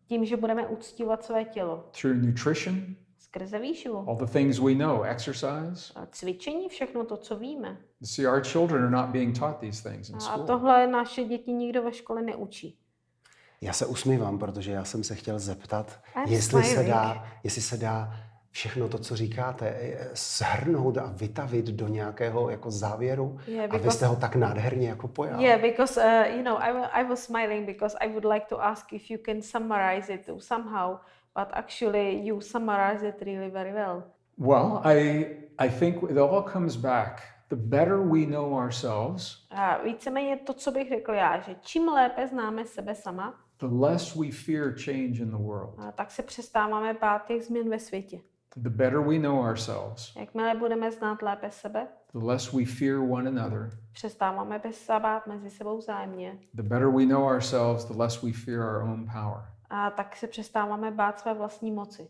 Tím, že budeme uctívat své tělo through nutrition, skrze výživu, all the things we know, exercise. a cvičení, všechno to, co víme. See, our children are not being taught these things in A school. tohle naše děti nikdo ve škole neučí. Já se usmívám, protože já jsem se chtěl zeptat, I'm jestli se, smiling. dá, jestli se dá všechno to, co říkáte, eh, shrnout a vytavit do nějakého jako závěru. Yeah, a vy jste ho tak nádherně jako pojal. Yeah, because uh, you know, I, I was smiling because I would like to ask if you can summarize it somehow, but actually you summarize it really very well. Well, I I think it all comes back. The better we know ourselves, A víceméně to, co bych řekl já, že čím lépe známe sebe sama, the less we fear change in the world. a tak se přestáváme bát těch změn ve světě. The better we know ourselves, Jakmile budeme znát lépe sebe, the less we fear one another. přestáváme bez se bát mezi sebou vzájemně The better we know ourselves, the less we fear our own power. a tak se přestáváme bát své vlastní moci.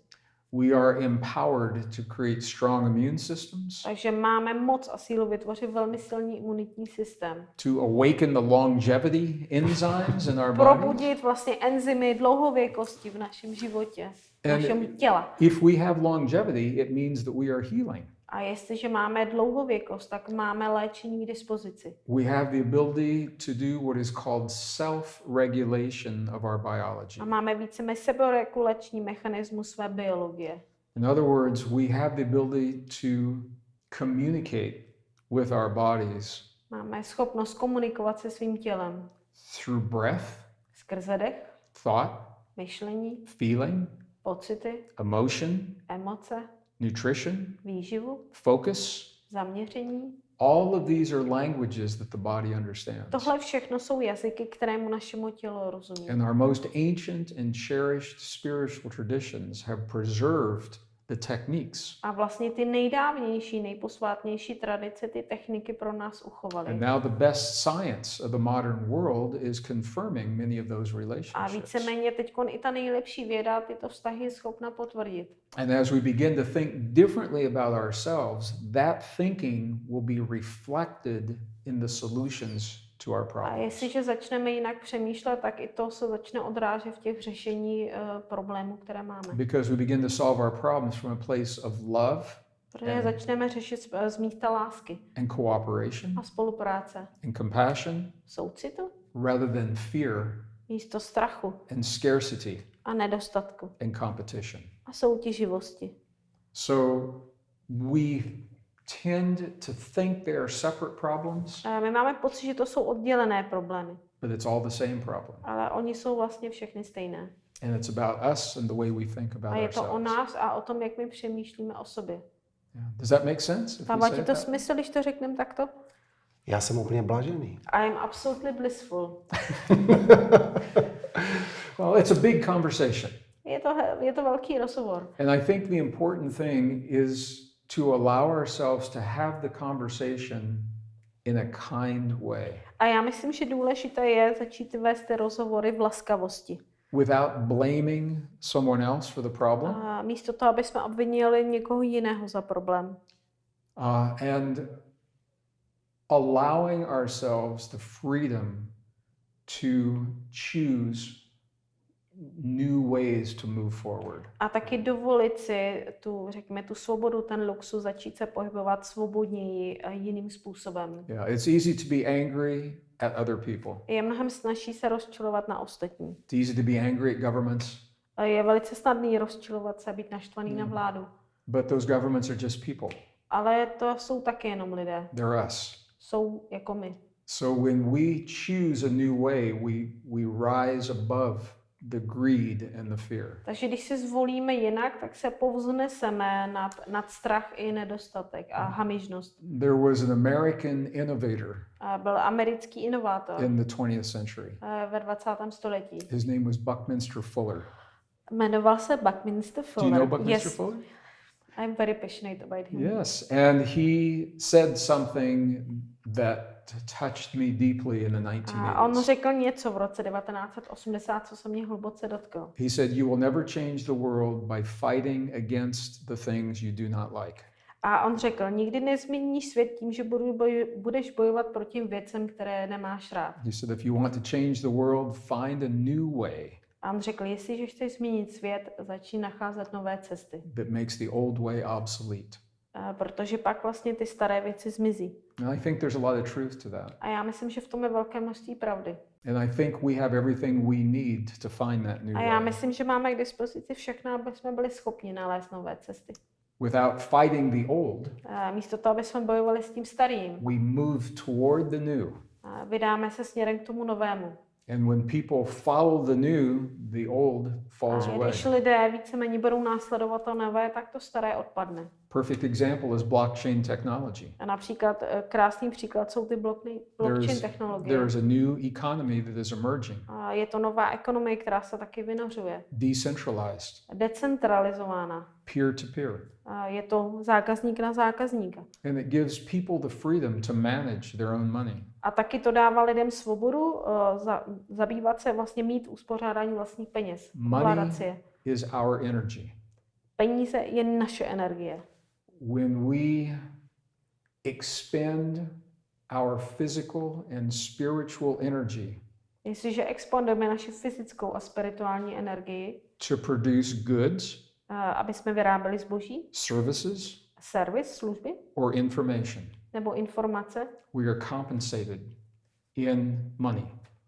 We are empowered to create strong immune systems, Takže máme moc a sílu vytvořit velmi silný imunitní systém. to awaken the longevity enzymes in our body. Probudit vlastně enzymy dlouhověkosti v našem životě, v And- našem těla. If we have longevity, it means that we are healing. A jestliže máme dlouhověkost, tak máme léčení k dispozici. We have the ability to do what is called self regulation of our biology. A máme více seberegulační mechanismus své biologie. In other words, we have the ability to communicate with our bodies Máme schopnost komunikovat se svým tělem through breath, skrze dech, thought, myšlení, feeling, pocity, emotion, emoce, nutrition, výživu, focus. zaměření. All of these are languages that the body understands. Tohle všechno jsou jazyky, kterému našemu tělu rozumí. And our most ancient and cherished spiritual traditions have preserved the techniques. A vlastně ty nejdávnější, nejposvátnější tradice, ty techniky pro nás And uchovaly. now the best science of the modern world is confirming many of those A relationships. víceméně teď i ta nejlepší věda tyto vztahy je schopna potvrdit. And as we begin to think differently about ourselves, that thinking will be reflected in the solutions to our A problems. jestliže začneme jinak přemýšlet, tak i to se začne odrážet v těch řešení uh, problémů, které máme. Because we begin to solve our problems from a place of love Protože začneme řešit z, z místa lásky and cooperation a spolupráce, and compassion soucitu, rather than fear místo strachu and scarcity a nedostatku and competition. a soutěživosti. So we tend to think they are separate problems, A my máme pocit, že to jsou oddělené problémy, but it's all the same problem. ale oni jsou vlastně všechny stejné. And it's about us and the way we think about A je to o ourselves. nás a o tom, jak my přemýšlíme o sobě. Yeah. Does that make sense? Dává ti to that smysl, když to řekneme takto? Já jsem úplně blažený. I am absolutely blissful. Well, it's a big conversation. Je to, je to velký rozhovor. And I think the important thing is to allow ourselves to have the conversation in a kind way A já myslím, že důležité je začít vést rozhovory v laskavosti. without blaming someone else for the problem A místo toho, aby jsme obvinili někoho jiného za problém. uh, and allowing ourselves the freedom to choose new ways to move forward. A taky dovolit si tu, řekněme, tu svobodu, ten luxus, začít se pohybovat svobodněji jiným způsobem. Yeah, it's easy to be angry at other people. Je mnohem snažší se rozčilovat na ostatní. It's easy to be angry at governments, je velice snadný rozčilovat se být naštvaný na vládu. but those governments are just people. Ale to jsou taky jenom lidé. They're us. Jsou jako my. So when we choose a new way, we we rise above the greed and the fear. Takže když si zvolíme jinak, tak se povzneseme nad, nad strach i nedostatek a hamižnost. There was an American innovator A Byl americký inovátor in the 20th century. eh, ve 20. století. His name was Buckminster Fuller. Jmenoval se Buckminster Do you Fuller. know Buckminster yes, Fuller? I'm very passionate about him. Yes, and he said something that touched me deeply in the A on 1980s. řekl něco v roce 1980, co se mě hluboce dotklo. He said, You will never change the world by fighting against the things you do not like. A on řekl, nikdy nezměníš svět tím, že budeš bojovat proti věcem, které nemáš rád. He said, If you want to change the world, find a new way A on řekl, jestliže chceš změnit svět, začni nacházet nové cesty. that makes the old way obsolete. Protože pak vlastně ty staré věci zmizí. And I think there's a lot of truth to that. A já myslím, že v tom je velké množství pravdy. And I think we have everything we need to find that new A já myslím, že máme k dispozici všechno, aby jsme byli schopni nalézt nové cesty. Without fighting the old, A místo toho, aby jsme bojovali s tím starým, we move toward the new. a vydáme se směrem k tomu novému. And when people follow the new, the old falls A away. když lidé víceméně budou následovat to nové, tak to staré odpadne. Perfect example is blockchain technology. A například eh, krásný příklad jsou ty blockchain, blockchain There's, technologie. there is a new economy that is emerging, A je to nová ekonomie, která se taky vynořuje. decentralized, Decentralizována. Peer to peer. A je to zákazník na zákazníka. And it gives people the freedom to manage their own money. A taky to dává lidem svobodu uh, za, zabývat se vlastně mít uspořádání vlastních peněz. Money is our energy. Peníze je naše energie. When we expend our physical and spiritual energy Jestliže expandujeme naši fyzickou a spirituální energii, to produce goods, aby jsme vyráběli zboží, services, servis, služby or information, nebo informace, we are compensated in money.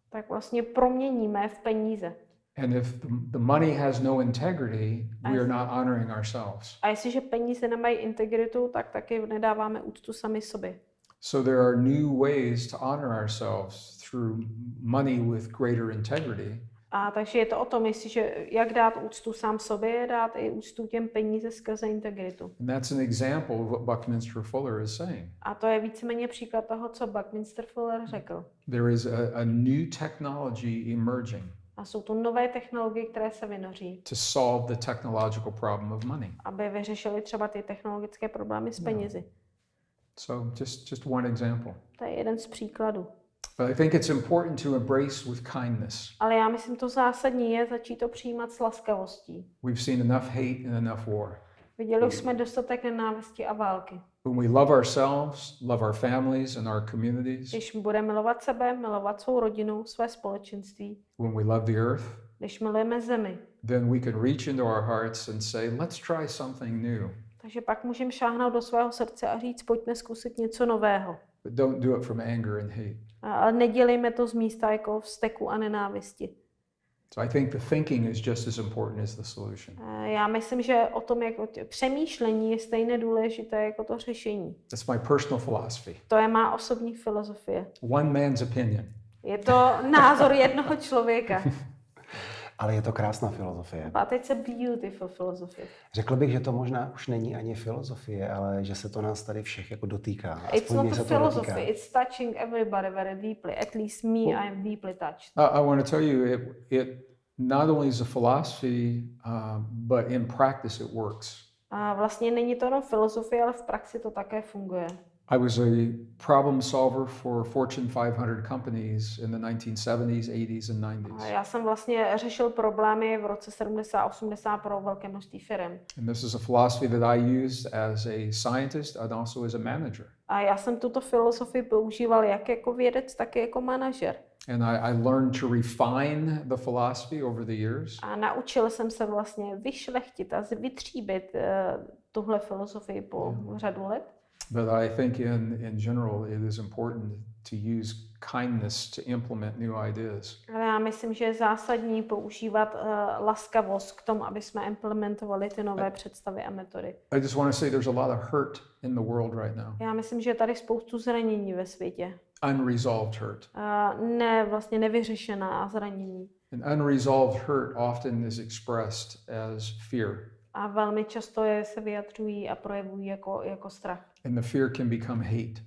tak vlastně proměníme v peníze. And if the, the money has no integrity, we are not honoring ourselves. A jestliže peníze nemají integritu, tak taky nedáváme úctu sami sobě. So there are new ways to honor ourselves through money with greater integrity. A takže je to o tom, jestliže jak dát úctu sám sobě, dát i úctu těm peníze skrze integritu. And that's an example of what Buckminster Fuller is saying. A to je víceméně příklad toho, co Buckminster Fuller řekl. There is a, a new technology emerging A jsou tu nové technologie, které se vynoří, to solve the technological problem of money. aby vyřešili třeba ty technologické problémy s penězi. So just, just one example. To je jeden z příkladů. But I think it's important to embrace with kindness. Ale já myslím, to zásadní je začít to přijímat s laskavostí. We've seen enough hate and enough war. Viděli už jsme dostatek nenávisti a války. When we love ourselves, love our families and our communities, Když budeme milovat sebe, milovat svou rodinu, své společenství, when we love the earth, když milujeme zemi, then we can reach into our hearts and say, let's try something new. takže pak můžeme šáhnout do svého srdce a říct, pojďme zkusit něco nového. But don't do it from anger and hate. A- Ale nedělejme to z místa jako vzteku a nenávisti. So I think the thinking is just as important as the solution. Já myslím, že o tom, jak o tě- přemýšlení je stejně důležité jako to řešení. That's my personal philosophy. To je má osobní filozofie. One man's opinion. Je to názor jednoho člověka. Ale je to krásná filozofie. A teď se beautiful philosophy. Řekl bych, že to možná už není ani filozofie, ale že se to nás tady všech jako dotýká. It's Aspoň not mě a to philosophy, dotýká. it's touching everybody very deeply. At least me, I am deeply touched. I, I want to tell you, it, it not only is a philosophy, uh, but in practice it works. A vlastně není to jenom filozofie, ale v praxi to také funguje. I was a problem solver for Fortune 500 companies in the 1970s, 80s, and A 90s. já jsem vlastně řešil problémy v roce 70 80 pro velké množství firm. And this is a philosophy that I used as a scientist and also as a manager. A já jsem tuto filozofii používal jak jako vědec, tak i jako manažer. And I, I learned to refine the philosophy over the years. A naučil jsem se vlastně vyšlechtit a vytříbit uh, tuhle filozofii po řadu let. But I think in, in general, it is important to use kindness to implement new ideas. Ale já myslím, že je zásadní používat uh, laskavost k tomu, aby jsme implementovali ty nové představy a metody. I just want to say there's a lot of hurt in the world right now, Já myslím, že je tady spoustu zranění ve světě. unresolved hurt. Uh, ne, vlastně nevyřešená zranění. An unresolved hurt often is expressed as fear, A velmi často je se vyjadřují a projevují jako, jako strach. And the fear can become hate.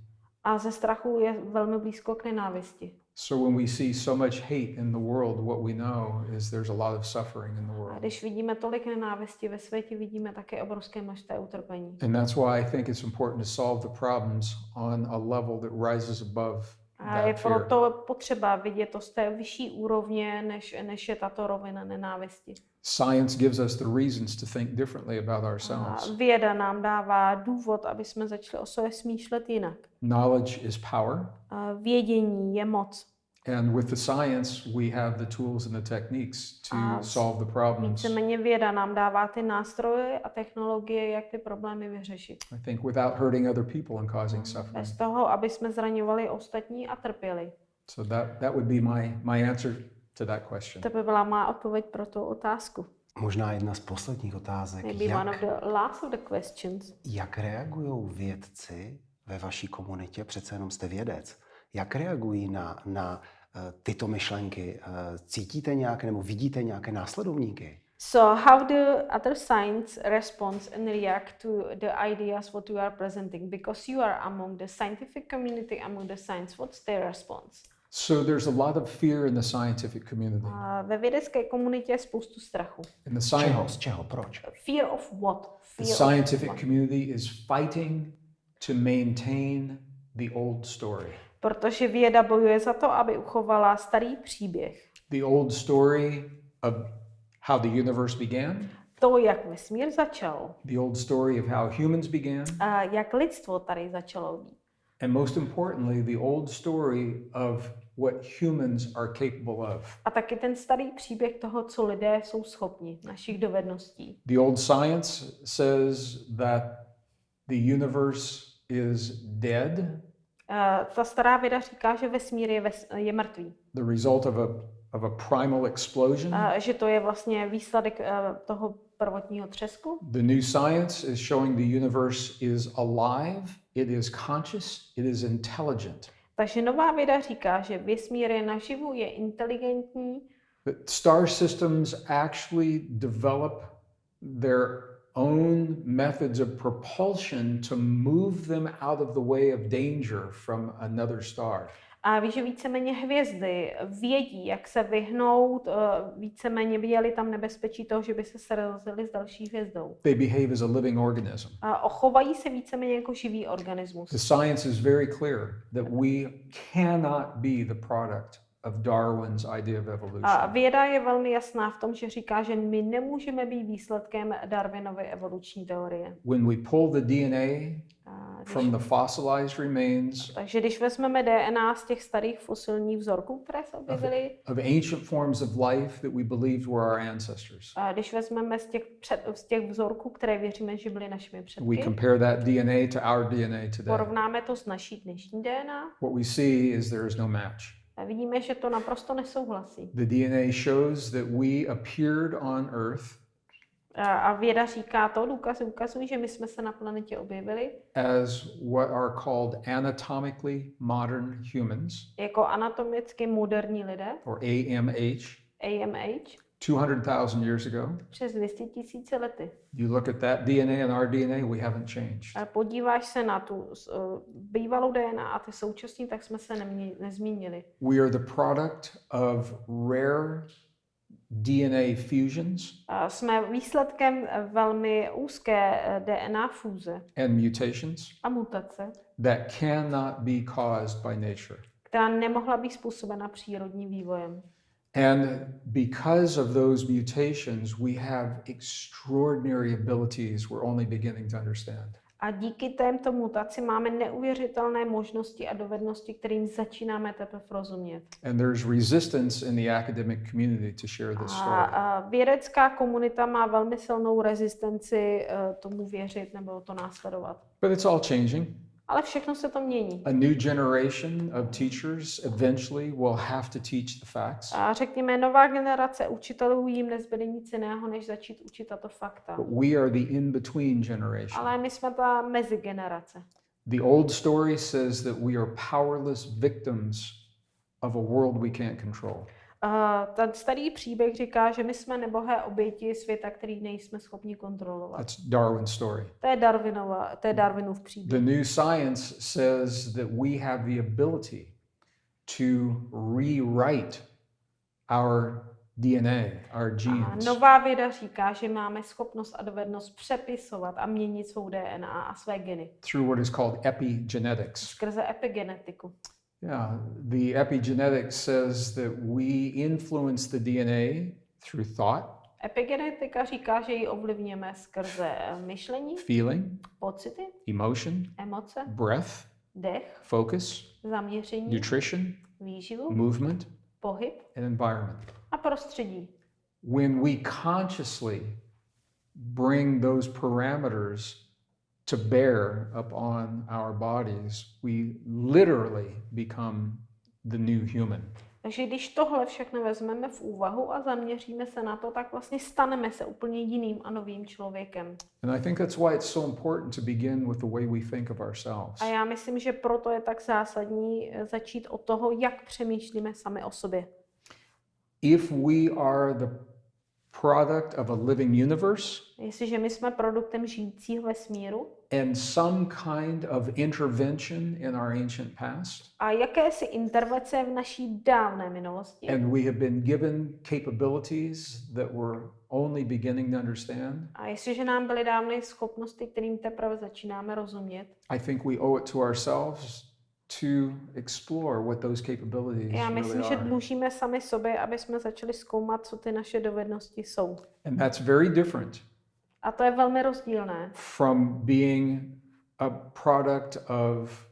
A ze strachu je velmi blízko k nenávisti. So when we see so much hate in the world, what we know is there's a lot of suffering in the A world. když vidíme tolik nenávisti ve světě, vidíme také obrovské množství utrpení. And that's why I think it's important to solve the problems on a level that rises above A je proto potřeba vidět to z té vyšší úrovně, než, než je tato rovina nenávisti. Science gives us the reasons to think differently about A ourselves. věda nám dává důvod, aby jsme začali o sobě smýšlet jinak. Knowledge is power. A vědění je moc. And with the science, we have the tools and the techniques to A solve the problems. Víceméně věda nám dává ty nástroje a technologie, jak ty problémy vyřešit. I think without hurting other people and causing suffering. Bez toho, aby jsme zraňovali ostatní a trpěli. So that, that would be my, my answer to that question. To by byla má odpověď pro tu otázku. Možná jedna z posledních otázek. Maybe one of Jak, the last of the questions. jak reagují vědci ve vaší komunitě, přece jenom jste vědec, jak reagují na, na eh, tyto myšlenky? Eh, Cítíte nějaké nebo vidíte nějaké následovníky? So how do other science responds and react to the ideas what you are presenting? Because you are among the scientific community, among the science, what's their response? So there's a lot of fear in the scientific community. A ve vědecké komunitě je spoustu strachu. In the Z čeho? science, Z čeho? Proč? Fear of what? the Fear scientific of what? community is fighting to maintain the old story. Protože věda bojuje za to, aby uchovala starý příběh. The old story of how the universe began, To, jak vesmír začal, the old story of how humans began, a jak lidstvo tady začalo být. and most importantly, the old story of what humans are capable of. A taky ten starý příběh toho, co lidé jsou schopni, našich dovedností. The old science says that the universe is dead, ta stará věda říká, že vesmír je, ves, je mrtvý. the result of a, of a primal explosion. Uh, že to je vlastně výsledek uh, toho prvotního třesku. The new science is showing the universe is alive, it is conscious, it is intelligent. Takže nová věda říká, že vesmír je naživu, je inteligentní, That star systems actually develop their own methods of propulsion to move them out of the way of danger from another star. a ví, že víceméně hvězdy vědí, jak se vyhnout, uh, víceméně viděli tam nebezpečí toho, že by se srazili s další hvězdou. They behave as a living organism. A ochovají se víceméně jako živý organismus. The science is very clear that we cannot be the product of Darwin's idea of A evolution. věda je velmi jasná v tom, že říká, že my nemůžeme být výsledkem Darwinovy evoluční teorie. When we pull the DNA A from the fossilized remains takže když vezmeme DNA z těch starých fosilních vzorků, které se objevily, of ancient forms of life that we believed were our ancestors, a když vezmeme z těch, před, z těch vzorků, které věříme, že byly našimi we předky, compare that DNA to our DNA today. porovnáme to s naší dnešní DNA What we see is there is no match. A vidíme, že to naprosto nesouhlasí. The DNA shows that we appeared on Earth A, a věda říká to, důkazy ukazují, že my jsme se na planetě objevili as what are called anatomically modern humans, jako anatomicky moderní lidé, or AMH, AMH, 200,000 years ago. přes 200 tisíce lety. You look at that DNA and our DNA, we haven't changed. A podíváš se na tu uh, bývalou DNA a ty současní, tak jsme se nemě, nezmínili. We are the product of rare DNA fusions A jsme výsledkem eh, velmi úzké eh, DNA fúze and mutations a mutace, that cannot be caused by nature. která nemohla být způsobena přírodním vývojem. And because of those mutations, we have extraordinary abilities we're only beginning to understand. A díky témto mutaci máme neuvěřitelné možnosti a dovednosti, kterým začínáme teprve rozumět. And there's resistance in the academic community to share this A, story. a vědecká komunita má velmi silnou rezistenci eh, tomu věřit nebo to následovat. But it's all changing. Ale všechno se to mění. A new generation of teachers eventually will have to teach the facts. A řekněme, nová generace učitelů jim nezbyde nic jiného, než začít učit tato fakta. But we are the in between generation. Ale my jsme ta mezigenerace. The old story says that we are powerless victims of a world we can't control. Uh, ten starý příběh říká, že my jsme nebohé oběti světa, který nejsme schopni kontrolovat. That's Darwin's story. To je, Darwinova, to je Darwinův příběh. The new science says that we have the ability to rewrite our DNA, our A genes. nová věda říká, že máme schopnost a dovednost přepisovat a měnit svou DNA a své geny through what is called epigenetics. skrze epigenetiku. Yeah, the epigenetics says that we influence the DNA through thought, Epigenetika říká, že ji ovlivňujeme skrze eh, myšlení, feeling, pocity, emotion, emoce, breath, dech, focus, zaměření, nutrition, výživu, movement, pohyb and environment. a prostředí. When we consciously bring those parameters to bear upon our bodies, we literally become the new human. Takže když tohle všechno vezmeme v úvahu a zaměříme se na to, tak vlastně staneme se úplně jiným a novým člověkem. And I think that's why it's so important to begin with the way we think of ourselves. A já myslím, že proto je tak zásadní eh, začít od toho, jak přemýšlíme sami o sobě. If we are the product of a living universe Jestliže my jsme produktem žijícího vesmíru and some kind of intervention in our ancient past, a jakési intervence v naší dávné minulosti, and we have been given capabilities that we're only beginning to understand, a jestliže nám byly dány schopnosti, kterým teprve začínáme rozumět, I think we owe it to ourselves to explore what those capabilities já really myslím, že are. dlužíme sami sobě, aby jsme začali zkoumat, co ty naše dovednosti jsou. And that's very different A to je velmi rozdílné. from being a product of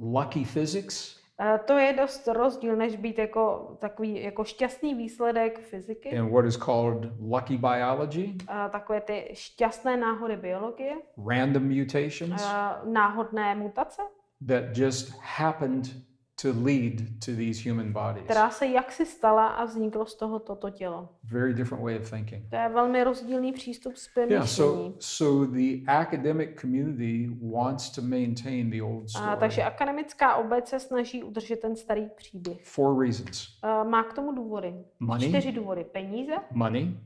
lucky physics A to je dost rozdíl, než být jako takový jako šťastný výsledek fyziky, and what is called lucky biology, a takové ty šťastné náhody biologie, random mutations a náhodné mutace, that just happened to lead to these human bodies. která se jaksi stala a vzniklo z toho toto tělo. Very different way of thinking. To je velmi rozdílný přístup s Yeah, so so the academic community wants to maintain the old A, story takže akademická obec se snaží udržet ten starý příběh. for reasons. A, má k tomu důvody. Money. Čtyři důvody. Peníze, Money,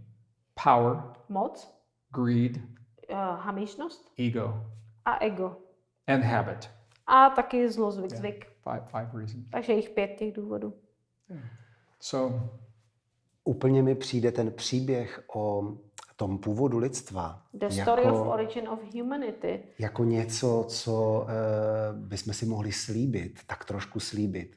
power, moc, greed, a, hamižnost ego, a ego. and habit. A taky zlozvyk, zvyk. Five five reasons. Takže jich pět těch důvodů. So Úplně mi přijde ten příběh o tom původu lidstva The story of jako, origin of humanity. jako něco, co eh, bychom si mohli slíbit, tak trošku slíbit,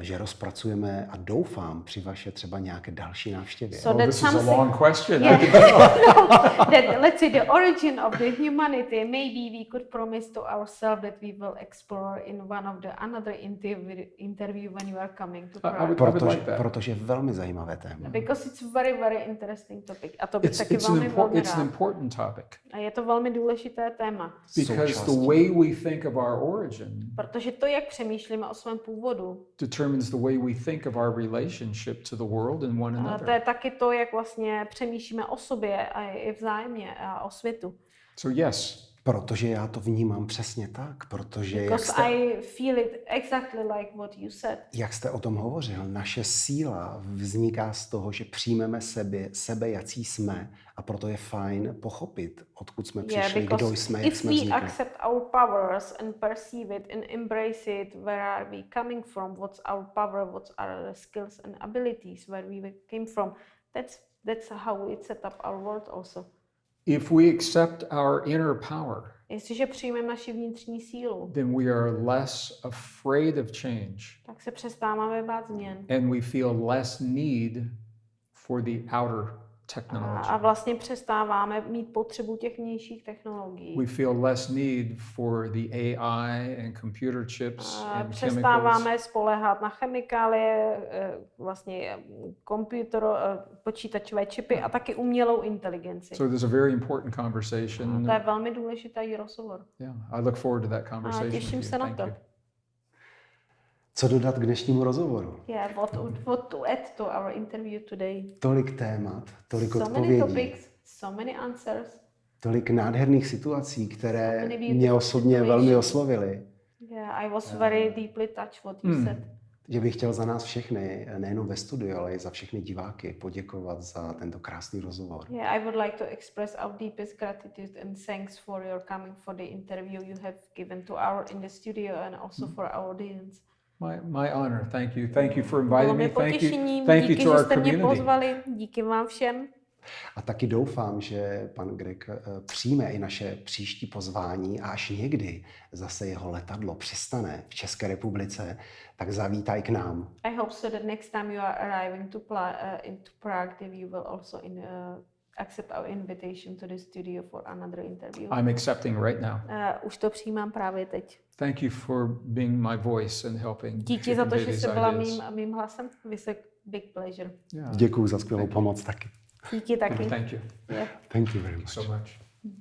že rozpracujeme a doufám při vaše třeba nějaké další návštěvě. So well, that's this is a long question. I Yeah. no, that, let's say the origin of the humanity. Maybe we could promise to ourselves that we will explore in one of the another interview, interview when you are coming to I- I Prague. would- Protože, like that. protože velmi zajímavé téma. Because it's very, very interesting topic. A to bych It's, taky it's, an velmi, impor- velmi it's an important topic A je to velmi důležité téma. because the Součástí. way we think of our origin Protože to, jak přemýšlíme o svém původu, determines the way we think of our relationship to the world and one a to je another. taky to, jak vlastně přemýšlíme o sobě a i vzájemně a o světu. So yes, Protože já to vnímám přesně tak, protože jak jste, I feel it exactly like what you said. jak jste o tom hovořil, naše síla vzniká z toho, že přijmeme sebe, sebe jací jsme a proto je fajn pochopit, odkud jsme Yeah, přišli, kdo because jsme, jak if jsme we vznikli. accept our powers and perceive it and embrace it, where are we coming from? What's our power? What's our skills and abilities? Where we came from? That's that's how we set up our world also. If we accept our inner power, Jestliže přijmeme naši vnitřní sílu, then we are less afraid of change tak se přestáváme bát změn. and we feel less need for the outer technology. a vlastně přestáváme mít potřebu těch vnějších technologií. We feel less need for the AI and computer chips A and chemicals. přestáváme spoléhat na chemikálie, eh, vlastně eh, komputer, eh, počítačové čipy a taky umělou inteligenci. So there's a very important A conversation. to je velmi důležitý rozhovor. Yeah, I look forward to that conversation. těším with you. se na to. you. Co dodat k dnešnímu rozhovoru? Yeah, what, what to add to our interview today? Tolik témat, tolik So many odpovědí, topics, so many answers. tolik nádherných situací, které many beautiful mě osobně velmi situations. oslovily. Yeah, I was very deeply touched what you Hmm. said. že bych chtěl za nás všechny, nejenom ve studiu, ale i za všechny diváky poděkovat za tento krásný rozhovor. Yeah, I would like to express our deepest gratitude and thanks for your coming for the interview you have given to our in the studio and also for our audience. My, my honor. Thank you. Thank you for inviting mi me. Thank you. potěšením, Thank you díky, to že our jste mě community. pozvali, díky vám všem. A taky doufám, že pan Greg eh, přijme i naše příští pozvání a až někdy zase jeho letadlo přistane v České republice, tak zavítá i k nám. I hope so that next time you are arriving to, Pla- uh, into Prague, that you will also in, uh, accept our invitation to the studio for another interview. I'm accepting right now. Uh, už to přijímám právě teď. Thank you for being my voice and helping. Díky za to, že jste byla mým, mým hlasem. Vysok big pleasure. Yeah. Děkuji za skvělou Thank pomoc you. taky. Díky taky. Thank you. Yeah. Thank you very much. So much. Mm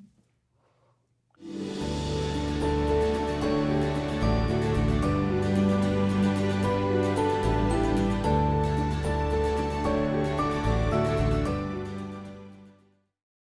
-hmm.